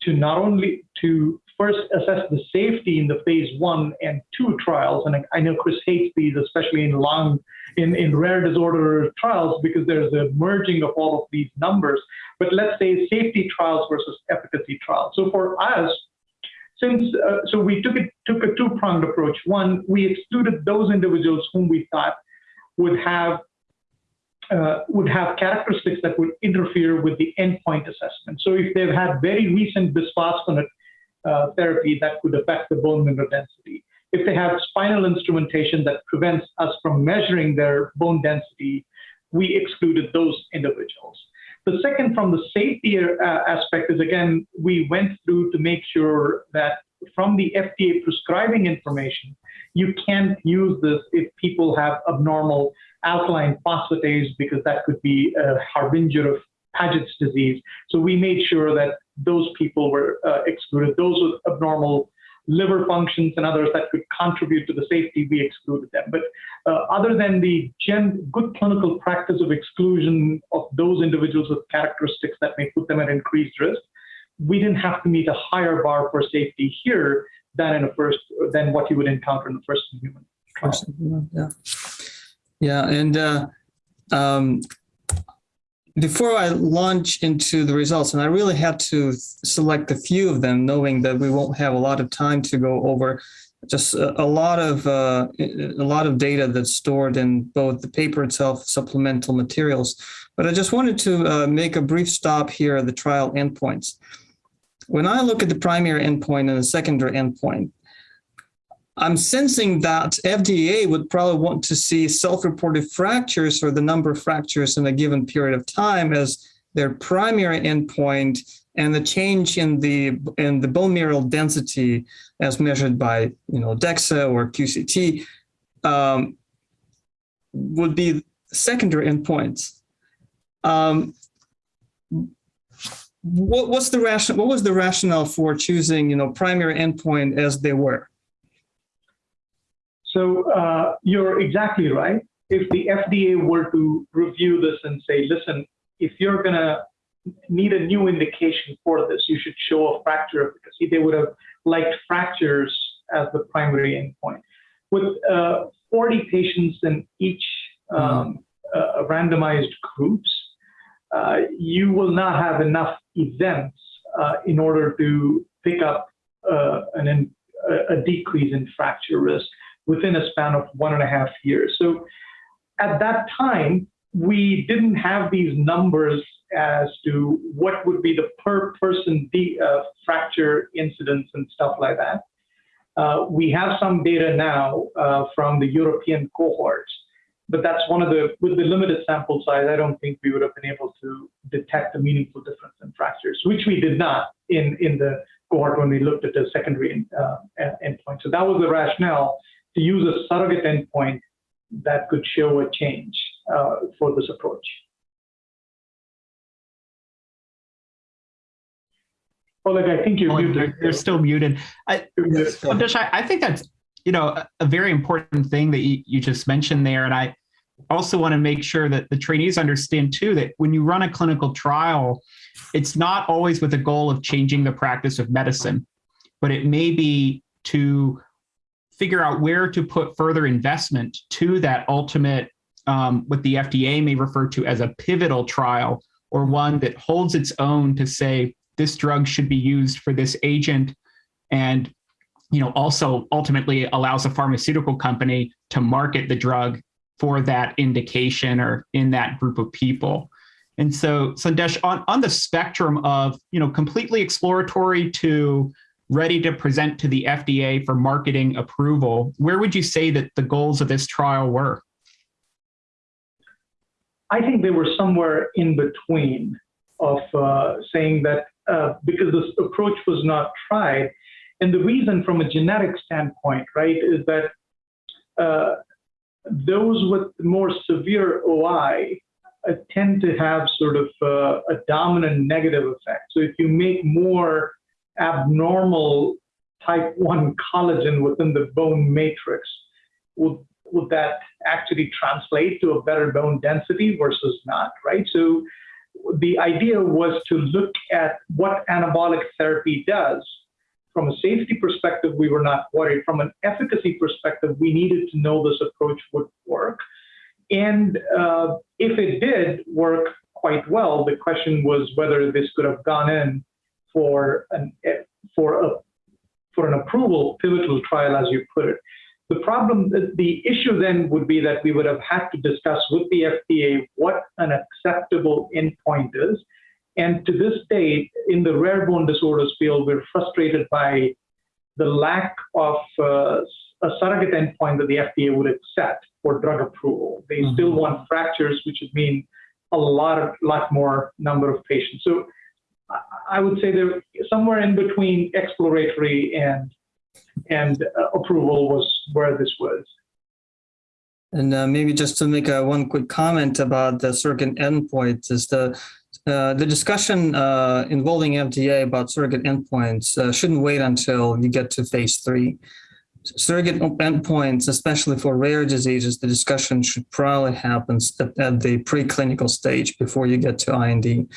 to not only to first assess the safety in the phase one and two trials. And I, know Chris hates these, especially in long, in, in rare disorder trials, because there's a merging of all of these numbers. But let's say safety trials versus efficacy trials. So for us, since uh, so we took it took a two-pronged approach. One, we excluded those individuals whom we thought would have uh, would have characteristics that would interfere with the endpoint assessment. So if they've had very recent bisphosphonate uh, therapy that could affect the bone mineral density. if they have spinal instrumentation that prevents us from measuring their bone density, we excluded those individuals. The second, from the safety uh, aspect, is again, we went through to make sure that from the FDA prescribing information, you can't use this if people have abnormal alkaline phosphatase because that could be a harbinger of Paget's disease. So we made sure that those people were uh, excluded. Those with abnormal liver functions and others that could contribute to the safety, we excluded them. But uh, other than the gen- good clinical practice of exclusion of those individuals with characteristics that may put them at increased risk, we didn't have to meet a higher bar for safety here than in a first than what you would encounter in the first human trial. Yeah, yeah, and uh, um, before I launch into the results, and I really had to select a few of them, knowing that we won't have a lot of time to go over just a, a lot of uh, a lot of data that's stored in both the paper itself, supplemental materials. But I just wanted to uh, make a brief stop here at the trial endpoints. When I look at the primary endpoint and the secondary endpoint, I'm sensing that FDA would probably want to see self-reported fractures or the number of fractures in a given period of time as their primary endpoint and the change in the in the bone mineral density as measured by you know DEXA or QCT um, would be secondary endpoints. Um, what, what's the ration, What was the rationale for choosing you know primary endpoint as they were? So uh, you're exactly right. If the FDA were to review this and say, listen, if you're going to need a new indication for this, you should show a fracture efficacy, they would have liked fractures as the primary endpoint. With uh, 40 patients in each um, uh, randomized groups, uh, you will not have enough events uh, in order to pick up uh, an, a decrease in fracture risk within a span of one and a half years. So at that time, we didn't have these numbers as to what would be the per person de- uh, fracture incidence and stuff like that. Uh, we have some data now uh, from the European cohorts, but that's one of the, with the limited sample size, I don't think we would have been able to detect a meaningful difference in fractures, which we did not in, in the cohort when we looked at the secondary uh, endpoint. So that was the rationale to use a surrogate endpoint that could show a change uh, for this approach. Oleg, I think you're Oh, muted. they're, they're still muted. I, I, think that's you know a, a very important thing that you, you just mentioned there, and I also want to make sure that the trainees understand too that when you run a clinical trial, it's not always with the goal of changing the practice of medicine, but it may be to figure out where to put further investment to that ultimate, um, what the FDA may refer to as a pivotal trial, or one that holds its own to say this drug should be used for this agent, and you know also ultimately allows a pharmaceutical company to market the drug for that indication or in that group of people. And so, Sandesh, on, on the spectrum of you know completely exploratory to ready to present to the FDA for marketing approval, where would you say that the goals of this trial were? I think they were somewhere in between of uh, saying that uh, because this approach was not tried, and the reason from a genetic standpoint, right, is that uh, those with more severe OI tend to have sort of uh, a dominant negative effect. So if you make more abnormal type 1 collagen within the bone matrix, would, would that actually translate to a better bone density versus not, right? So the idea was to look at what anabolic therapy does. From a safety perspective, we were not worried. From an efficacy perspective, we needed to know this approach would work. And uh, if it did work quite well, the question was whether this could have gone in for an for a for an approval pivotal trial, as you put it. The problem, the issue then would be that we would have had to discuss with the FDA what an acceptable endpoint is. And to this date, in the rare bone disorders field, we're frustrated by the lack of uh, a surrogate endpoint that the FDA would accept for drug approval. They Mhm. still want fractures, which would mean a lot of lot more number of patients. So I- would say they're somewhere in between exploratory and and uh, approval was where this was. And uh, maybe just to make a one quick comment about the surrogate endpoints is the uh, the discussion uh, involving FDA about surrogate endpoints uh, shouldn't wait until you get to phase three. Surrogate endpoints, especially for rare diseases, the discussion should probably happen at, at the preclinical stage before you get to IND.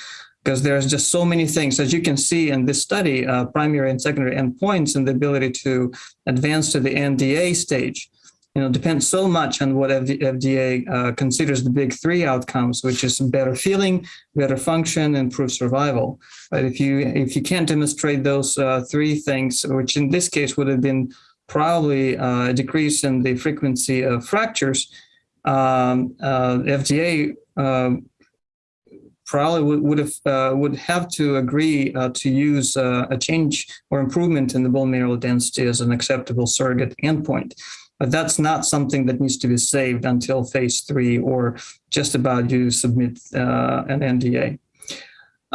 Because there's just so many things, as you can see in this study, uh, primary and secondary endpoints and the ability to advance to the NDA stage you know, depends so much on what FD- FDA uh, considers the big three outcomes, which is better feeling, better function, and improved survival. But if you if you can't demonstrate those uh, three things, which in this case would have been probably uh, a decrease in the frequency of fractures, um, uh, FDA um, probably would, would have uh, would have to agree uh, to use uh, a change or improvement in the bone mineral density as an acceptable surrogate endpoint. But that's not something that needs to be saved until phase three or just about you submit uh, an NDA.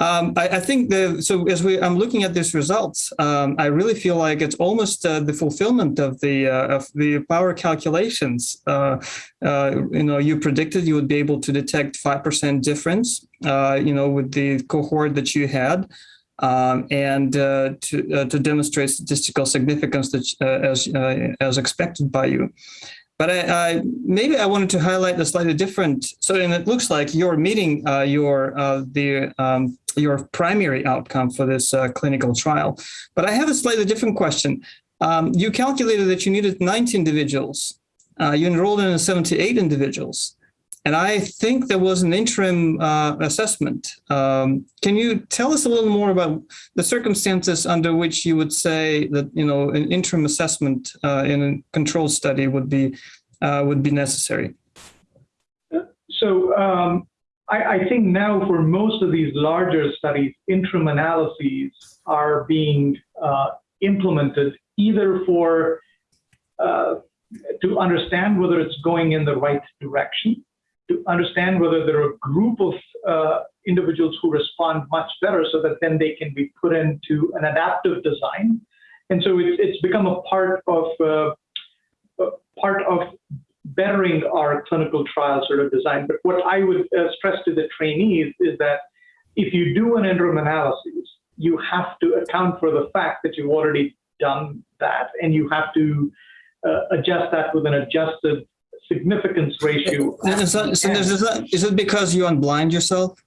Um, I, I, think the so as we I'm looking at these results, um, I really feel like it's almost uh, the fulfillment of the uh, of the power calculations. Uh, you know, you predicted you would be able to detect five percent difference. you know, with the cohort that you had um, and uh, to, uh, to demonstrate statistical significance that, uh, as, as expected by you. But I, I, maybe I wanted to highlight a slightly different. So, and it looks like you're meeting your the um, your primary outcome for this clinical trial. But I have a slightly different question. Um, you calculated that you needed 90 individuals. you enrolled in 78 individuals. And I think there was an interim uh, assessment. Um, can you tell us a little more about the circumstances under which you would say that you know an interim assessment uh, in a control study would be uh, would be necessary? So um, I, I, think now for most of these larger studies, interim analyses are being uh, implemented either for uh, to understand whether it's going in the right direction to understand whether there are a group of uh, individuals who respond much better so that then they can be put into an adaptive design. And so it's, it's become a part of uh, part of bettering our clinical trial sort of design. But what I would uh, stress to the trainees is that if you do an interim analysis, you have to account for the fact that you've already done that, and you have to uh, adjust that with an adjusted significance ratio. Is, that, so is, that, is it because you unblind yourself?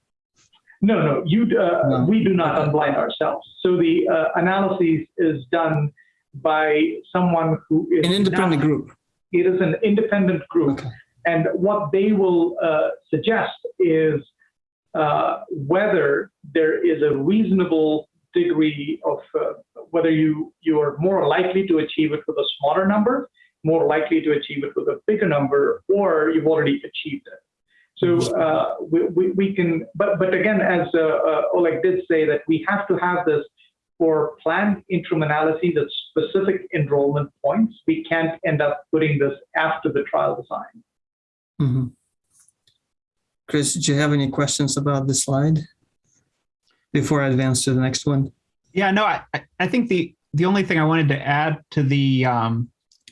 No, no, you. Uh, No. We do not unblind ourselves. So the uh, analysis is done by someone who is An independent not- group. It is an independent group, Okay. and what they will uh, suggest is uh, whether there is a reasonable degree of uh, whether you you are more likely to achieve it with a smaller number more likely to achieve it with a bigger number, or you've already achieved it. So uh, we, we, we, can, but, but again, as uh, uh, Oleg did say, that we have to have this for planned interim analyses at specific enrollment points. We can't end up putting this after the trial design. Mm-hmm. Chris, do you have any questions about this slide before I advance to the next one? Yeah, no, I, I think the, the only thing I wanted to add to the um,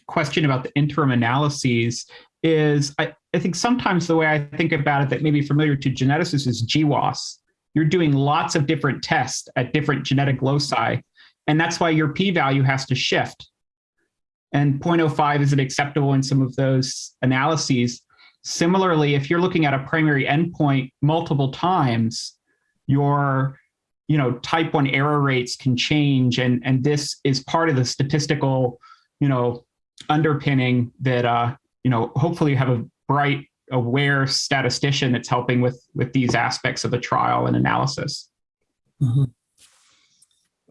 question about the interim analyses is I, I think sometimes the way I think about it that may be familiar to geneticists is GWAS. You're doing lots of different tests at different genetic loci, and that's why your p-value has to shift. And 0.05 isn't acceptable in some of those analyses. Similarly, if you're looking at a primary endpoint multiple times, your you know type 1 error rates can change and and this is part of the statistical you know underpinning that uh, you know hopefully you have a bright aware statistician that's helping with with these aspects of the trial and analysis mm-hmm.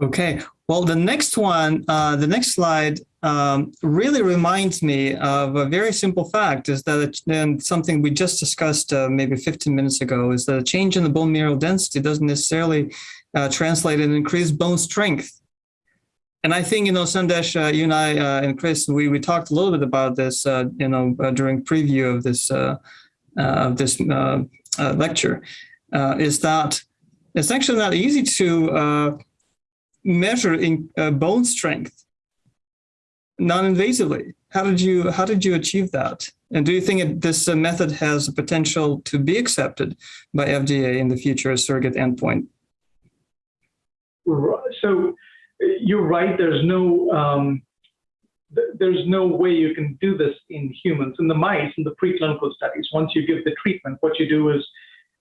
okay well the next one uh, the next slide um, really reminds me of a very simple fact is that and something we just discussed uh, maybe 15 minutes ago is that a change in the bone mineral density doesn't necessarily uh, translate in increased bone strength and I think you know, Sandesh, uh, you and I uh, and Chris, we we talked a little bit about this, uh, you know, uh, during preview of this uh, uh, of this lecture, is that it's actually not easy to measure in bone strength non-invasively. How did you how did you achieve that? And do you think it, this method has the potential to be accepted by FDA in the future as surrogate endpoint? So you're right. There's no um, th- there's no way you can do this in humans. In the mice, in the preclinical studies, once you give the treatment, what you do is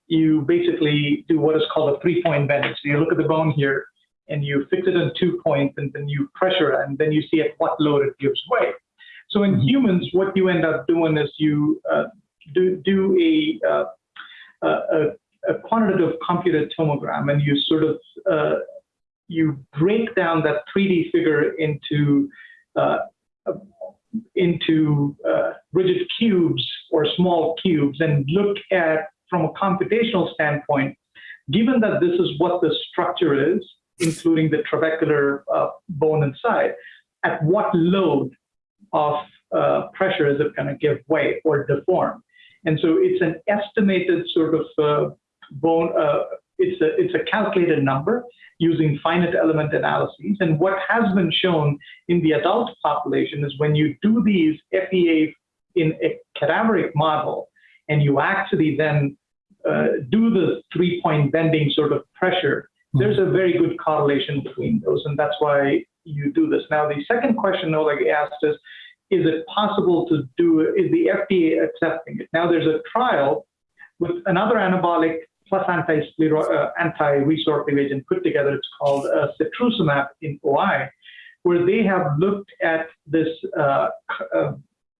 you basically do what is called a three-point bending. So you look at the bone here, and you fix it in two points, and then you pressure, and then you see at what load it gives way. So in humans, what you end up doing is you uh, do do a, uh, a a quantitative computed tomogram, and you sort of uh, you break down that 3D figure into uh, into uh, rigid cubes or small cubes and look at from a computational standpoint, given that this is what the structure is, including the trabecular uh, bone inside, at what load of uh, pressure is it going to give way or deform? And so it's an estimated sort of uh, bone, uh, it's a it's a calculated number using finite element analyses. And what has been shown in the adult population is when you do these FEA in a cadaveric model, and you actually then uh, do the three-point bending sort of pressure, there's a very good correlation between those, and that's why you do this. Now, the second question Oleg asked is, is it possible to do, is the FDA accepting it? Now, there's a trial with another anabolic plus uh, anti-resorptive agent put together. It's called uh, in OI, where they have looked at this uh, uh,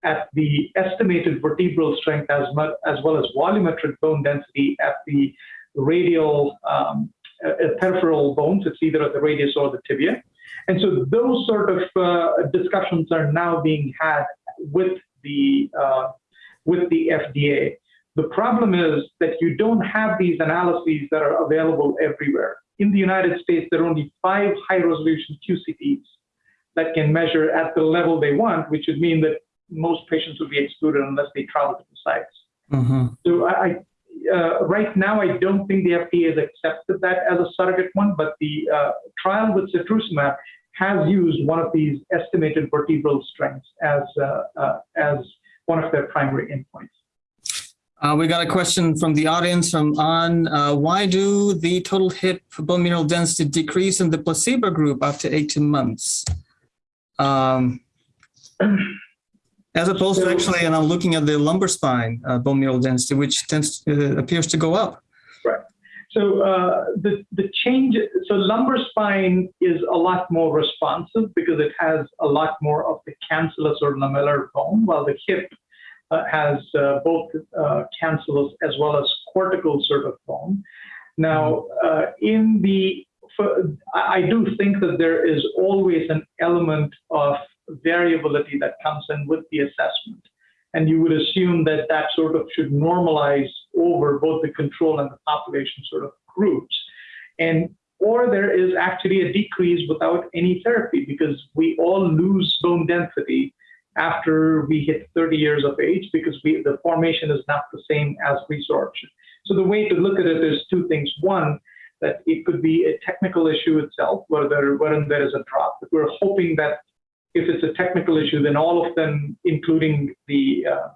at the estimated vertebral strength as as well as volumetric bone density at the radial um, uh, peripheral bones. It's either at the radius or the tibia. And so those sort of uh, discussions are now being had with the with the FDA. The problem is that you don't have these analyses that are available everywhere. In the United States, there are only five high resolution QCTs that can measure at the level they want, which would mean that most patients would be excluded unless they travel to the sites. Mm-hmm. So I, uh, right now, I don't think the FDA has accepted that as a surrogate one, but the uh, trial with setrusumab has used one of these estimated vertebral strengths as uh, uh as one of their primary endpoints. Uh, we got a question from the audience from on uh, why do the total hip bone mineral density decrease in the placebo group after 18 months? Um, as opposed to actually, and I'm looking at the lumbar spine uh, bone mineral density, which tends uh, appears to go up. Right. So uh, the the change. So lumbar spine is a lot more responsive because it has a lot more of the cancellous or lamellar bone, while the hip has uh, both uh, cancellous as well as cortical sort of bone. Now, uh, in the, I do think that there is always an element of variability that comes in with the assessment. And you would assume that that sort of should normalize over both the control and the population sort of groups. And or there is actually a decrease without any therapy because we all lose bone density after we hit 30 years of age because we, the formation is not the same as resorption. So the way to look at it is two things. One, that it could be a technical issue itself, where there, wherein there is a drop. But we're hoping that if it's a technical issue, then all of them, including the uh,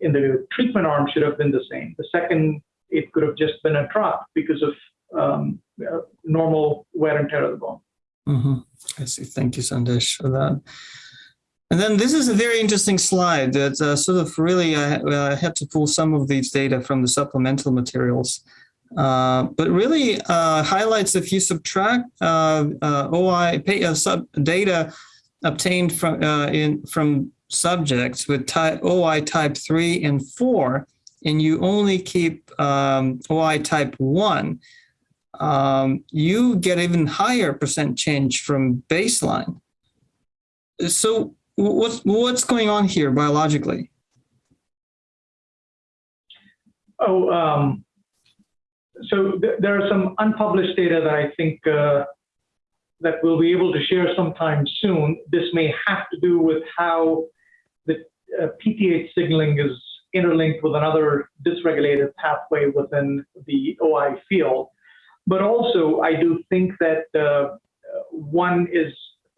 in the treatment arm, should have been the same. The second, it could have just been a drop because of um, uh, normal wear and tear of the bone. Mm-hmm. I see. Thank you, Sandesh, for that. And then this is a very interesting slide that uh, sort of really I, uh, had to pull some of these data from the supplemental materials, uh, but really uh, highlights if you subtract uh, uh, OI pay, sub data obtained from in from subjects with type OI type three and four, and you only keep um, OI type one, um, you get even higher percent change from baseline. So what's what's going on here biologically? Oh, um, so th there are some unpublished data that I think uh, that we'll be able to share sometime soon. This may have to do with how the uh, PTH signaling is interlinked with another dysregulated pathway within the OI field. But also, I do think that uh, one is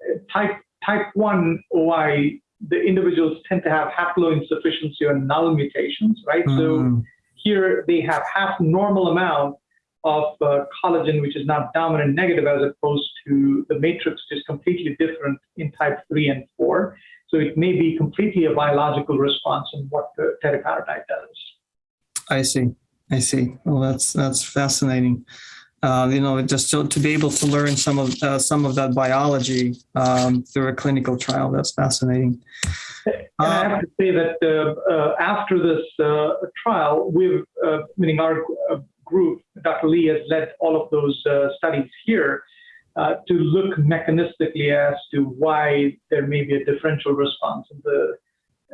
uh, type type 1 OI, the individuals tend to have haploinsufficiency or null mutations, right? So Mm, here they have half normal amount of uh, collagen, which is not dominant negative, as opposed to the matrix, which is completely different in type 3 and 4. So it may be completely a biological response in what the teriparatide does. I see. I see. Well, that's that's fascinating. Uh, you know, just to, to be able to learn some of uh, some of that biology um, through a clinical trial. That's fascinating. And I have to say that uh, uh, after this uh, trial, we've, uh, meaning our group, Dr. Lee has led all of those studies here to look mechanistically as to why there may be a differential response in the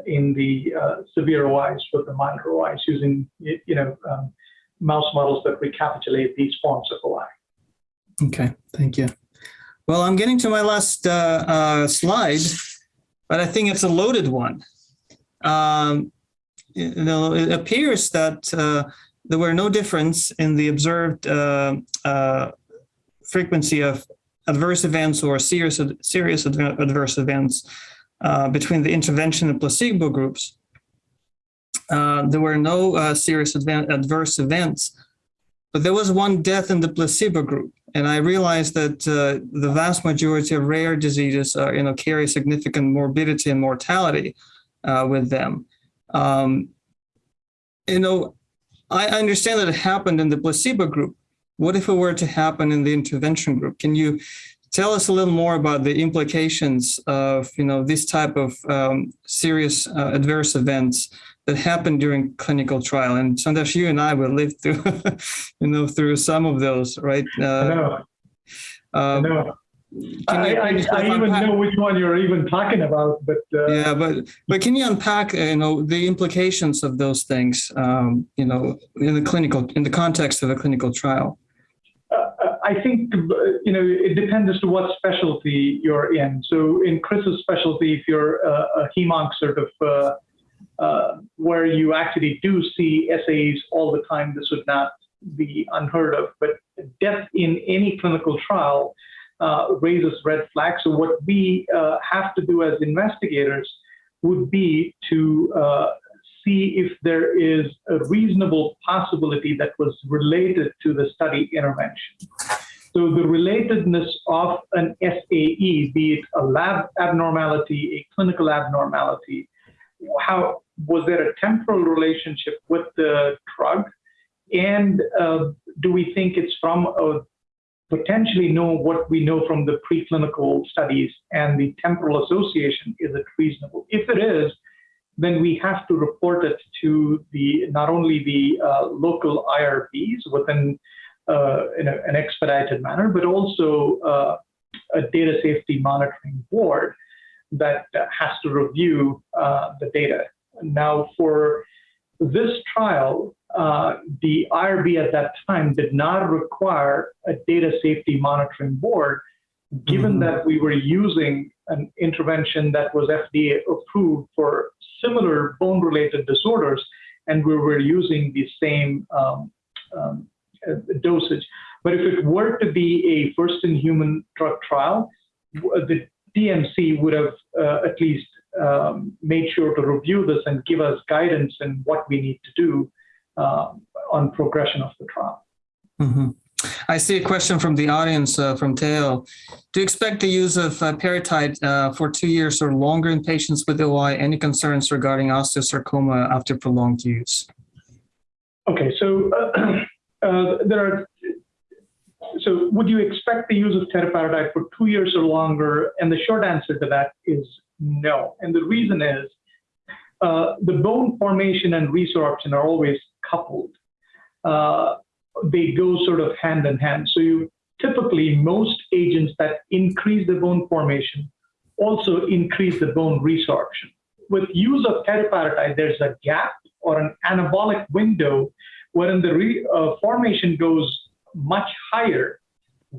in the severe OIs with the milder OIs using you know um, mouse models that recapitulate these forms of OI. Okay, thank you. Well, I'm getting to my last uh, uh, slide, but I think it's a loaded one. Um, you know, it appears that uh, there were no difference in the observed uh, uh, frequency of adverse events or serious serious adverse events uh, between the intervention and placebo groups. Uh, there were no uh, serious adverse events but there was one death in the placebo group, and I realized that uh, the vast majority of rare diseases, uh, you know, carry significant morbidity and mortality uh, with them. Um, you know, I understand that it happened in the placebo group. What if it were to happen in the intervention group? Can you tell us a little more about the implications of, you know, this type of um, serious adverse events that happened during clinical trial. And Sandesh, you and I will live through, you know, through some of those, right? Uh, um, know. can I, I, can you I even know which one you're even talking about, but uh, Yeah, but but can you unpack, uh, you know, the implications of those things, um, you know, in the clinical, in the context of a clinical trial? Uh, I think uh, you know it depends as to what specialty you're in. So in Chris's specialty, if you're a, a hemonc sort of uh, where you actually do see SAEs all the time, this would not be unheard of. But death in any clinical trial uh, raises red flags. So what we uh, have to do as investigators would be to uh, see if there is a reasonable possibility that was related to the study intervention. So the relatedness of an SAE, be it a lab abnormality, a clinical abnormality, how was there a temporal relationship with the drug? And uh, do we think it's from a potentially know what we know from the preclinical studies and the temporal association is it reasonable if it is then we have to report it to the not only the uh, local irbs within uh, in a, an expedited manner but also uh, a data safety monitoring board that uh, has to review uh, the data now for this trial uh, the IRB at that time did not require a data safety monitoring board, given Mhm. that we were using an intervention that was FDA approved for similar bone related disorders, and we were using the same um, um, dosage. But if it were to be a first in human drug trial, the DMC would have uh, at least um, made sure to review this and give us guidance in what we need to do uh, on progression of the trial. Mhm. I see a question from the audience uh, from Teo. Do you expect the use of uh, peritide uh, for two years or longer in patients with OI? Any concerns regarding osteosarcoma after prolonged use? Okay, so uh, uh, there are. So, would you expect the use of teriparatide for two years or longer? And the short answer to that is no. And the reason is uh, the bone formation and resorption are always coupled. Uh, they go sort of hand in hand. So, you typically most agents that increase the bone formation also increase the bone resorption. With use of teriparatide, there's a gap or an anabolic window wherein the re, uh, formation goes much higher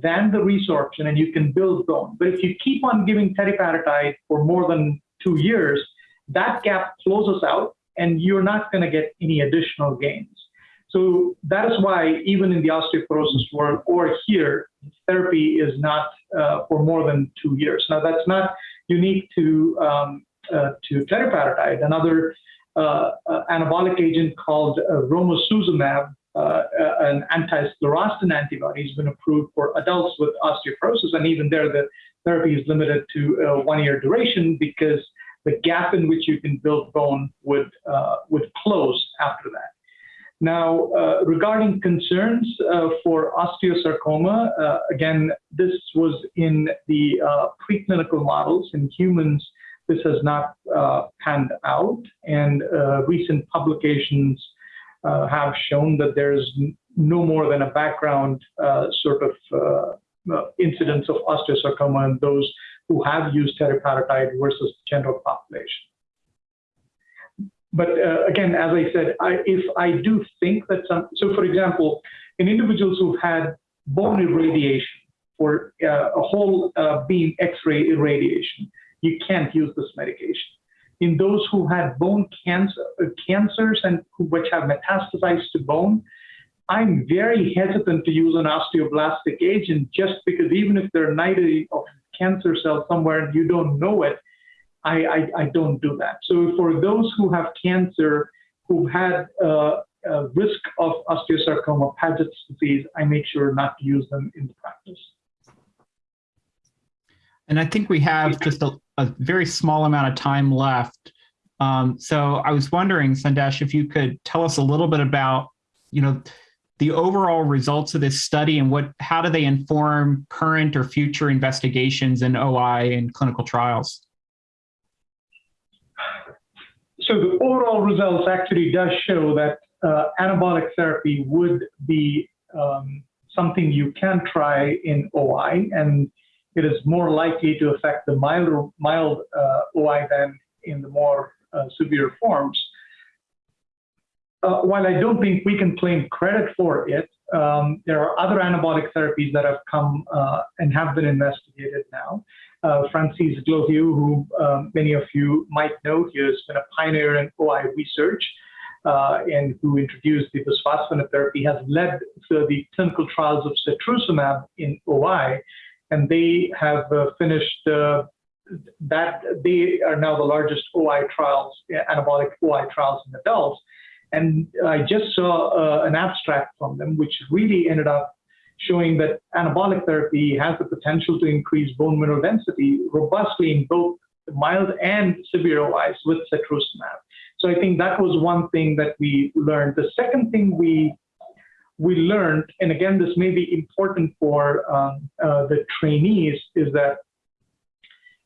than the resorption and you can build bone. But if you keep on giving teriparatide for more than two years, that gap closes out and you're not going to get any additional gains. So that is why even in the osteoporosis world or here, therapy is not uh, for more than two years. Now that's not unique to um, uh, to teriparatide. Another uh, uh anabolic agent called uh, romosozumab, uh, an anti-sclerostin antibody, has been approved for adults with osteoporosis, and even there the therapy is limited to one-year duration because the gap in which you can build bone would would close after that. Now, uh, regarding concerns uh, for osteosarcoma, uh, again, this was in the uh, preclinical models. In humans, this has not uh, panned out, and uh, recent publications have shown that there's no more than a background sort of incidence of osteosarcoma in those who have used teriparatide versus the general population but uh, again, as I said, I, if I do think that some, so for example, in individuals who've had bone irradiation or uh, a whole uh, beam X-ray irradiation, you can't use this medication. In those who had bone cancer, uh, cancers and which have metastasized to bone, I'm very hesitant to use an osteoblastic agent just because even if there are 90 of cancer cells somewhere and you don't know it, I, I, I don't do that. So for those who have cancer, who had uh, a risk of osteosarcoma, Paget's disease, I make sure not to use them in the practice. And I think we have just a, a very small amount of time left. Um, so I was wondering, Sandesh, if you could tell us a little bit about, you know, the overall results of this study and what, how do they inform current or future investigations in OI and clinical trials? so the overall results actually does show that uh, anabolic therapy would be um, something you can try in OI, and it is more likely to affect the mild, mild uh, OI than in the more uh, severe forms. Uh, while I don't think we can claim credit for it, um, there are other anabolic therapies that have come uh, and have been investigated now uh, Francis Glorieux, who um, many of you might know. He has been a pioneer in OI research uh, and who introduced the bisphosphonate therapy, has led the clinical trials of setrusumab in OI, and they have uh, finished uh, that. They are now the largest OI trials, anabolic OI trials in adults. And I just saw uh, an abstract from them, which really ended up showing that anabolic therapy has the potential to increase bone mineral density robustly in both mild and severe OIs with setrusumab. So I think that was one thing that we learned. The second thing we we learned, and again, this may be important for um, uh, the trainees, is that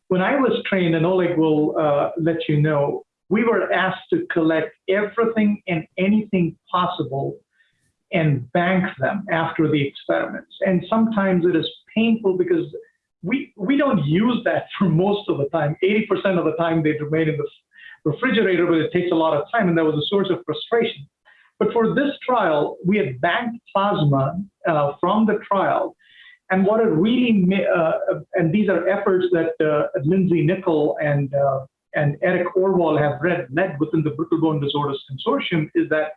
when I was trained, and Oleg will uh, let you know, we were asked to collect everything and anything possible and bank them after the experiments. And sometimes it is painful because we, we don't use that for most of the time. 80% of the time they remain in the refrigerator, but it takes a lot of time, and that was a source of frustration. But for this trial, we had banked plasma uh, from the trial. And what it really, uh, and these are efforts that uh, Lindsay Nicol and, uh, and Eric Orwoll have read, led within the Brittle Bone Disorders Consortium, is that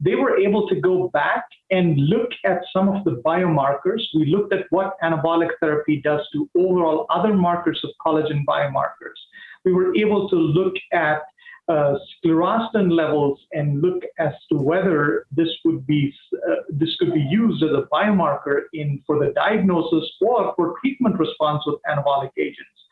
they were able to go back and look at some of the biomarkers. We looked at what anabolic therapy does to overall other markers of collagen biomarkers. We were able to look at uh, sclerostin levels and look as to whether this would be uh, this could be used as a biomarker in for the diagnosis or for treatment response with anabolic agents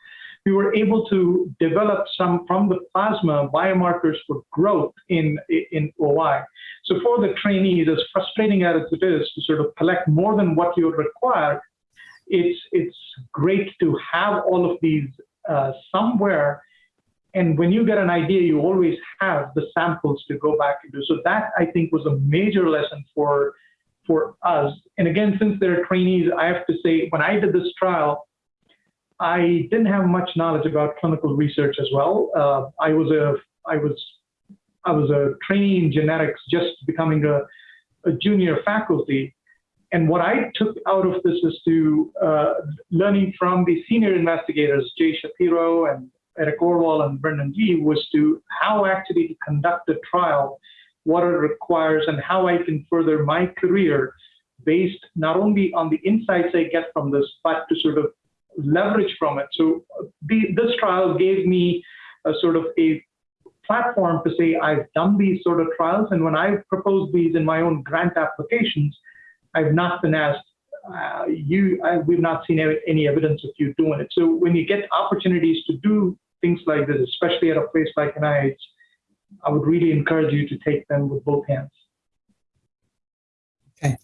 we were able to develop some from the plasma biomarkers for growth in, in OI. So for the trainees, as frustrating as it is to sort of collect more than what you require, it's, it's great to have all of these uh, somewhere. And when you get an idea, you always have the samples to go back and do. So that I think was a major lesson for for us. And again, since they're trainees, I have to say, when I did this trial, I didn't have much knowledge about clinical research as well. Uh, I was a I was I was a trainee in genetics, just becoming a, a junior faculty, and what I took out of this is to uh, learning from the senior investigators, Jay Shapiro and Eric Orwoll and Brendan G, was to how actually to conduct a trial, what it requires, and how I can further my career based not only on the insights I get from this, but to sort of leverage from it. So the, this trial gave me a sort of a platform to say I've done these sort of trials, and when I've proposed these in my own grant applications, I've not been asked. Uh, you, we've not seen any, any evidence of you doing it. So when you get opportunities to do things like this, especially at a place like NIH, I would really encourage you to take them with both hands. Okay.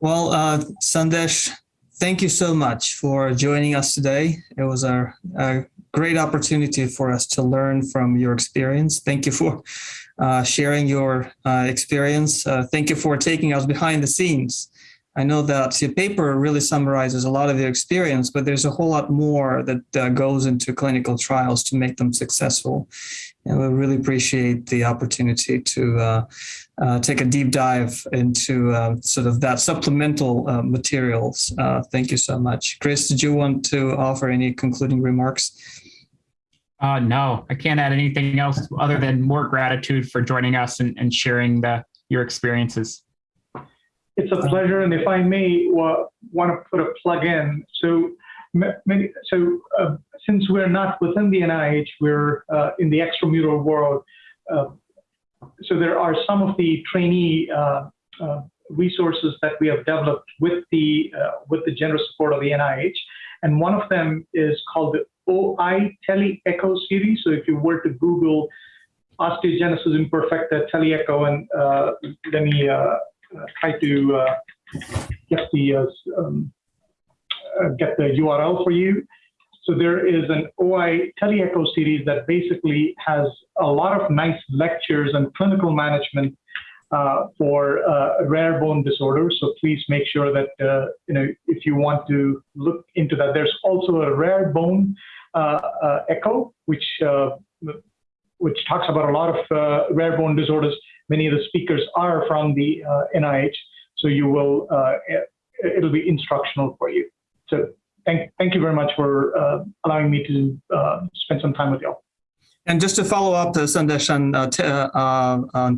Well, uh, Sandesh, thank you so much for joining us today. It was a, a great opportunity for us to learn from your experience. Thank you for uh, sharing your uh, experience. Uh, thank you for taking us behind the scenes. I know that your paper really summarizes a lot of your experience, but there's a whole lot more that uh, goes into clinical trials to make them successful. And we really appreciate the opportunity to uh, uh, take a deep dive into uh, sort of that supplemental uh, materials. Uh, thank you so much. Chris, did you want to offer any concluding remarks? No, I can't add anything else other than more gratitude for joining us and, and sharing the, your experiences. It's a pleasure, and if I may, wa- want to put a plug in. So, many, so uh, since we're not within the NIH, we're uh, in the extramural world. Uh, so there are some of the trainee uh, uh, resources that we have developed with the uh, with the generous support of the NIH, and one of them is called the OI Tele Echo series. So if you were to Google osteogenesis imperfecta teleecho, and uh, let me uh, try to uh, get the uh, um, uh, get the URL for you. So there is an OI teleecho series that basically has a lot of nice lectures and clinical management uh, for uh, rare bone disorders. So please make sure that uh, you know if you want to look into that. There's also a rare bone uh, uh, echo, which uh, which talks about a lot of uh, rare bone disorders. Many of the speakers are from the uh, NIH, so you will uh, it- it'll be instructional for you. So thank thank you very much for uh, allowing me to uh, spend some time with you. And just to follow up, uh, Sandesh, on, uh, uh, on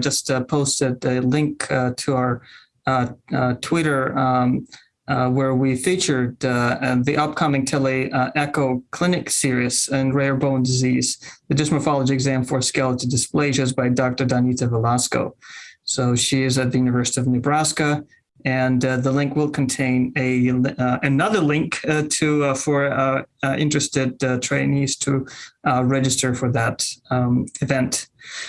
just uh, posted a link uh, to our uh, uh, Twitter um, uh, where we featured uh, uh, the upcoming tele Echo Clinic series in rare bone disease, the dysmorphology exam for skeletal dysplasias by Dr. Danita Velasco. So she is at the University of Nebraska. And uh, the link will contain a uh, another link uh, to uh, for uh, uh, interested uh, trainees to uh, register for that um, event.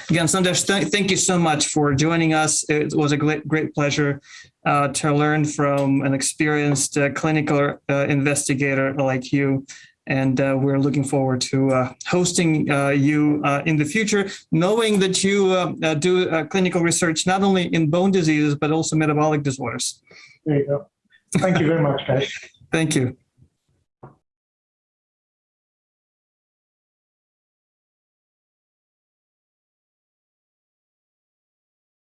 Again, Sandesh, th- thank you so much for joining us. It was a great, great pleasure uh, to learn from an experienced uh, clinical uh, investigator like you. And uh, we're looking forward to uh, hosting uh, you uh, in the future, knowing that you do uh, clinical research not only in bone diseases, but also metabolic disorders. There you go. Thank you very much, guys. Thank you.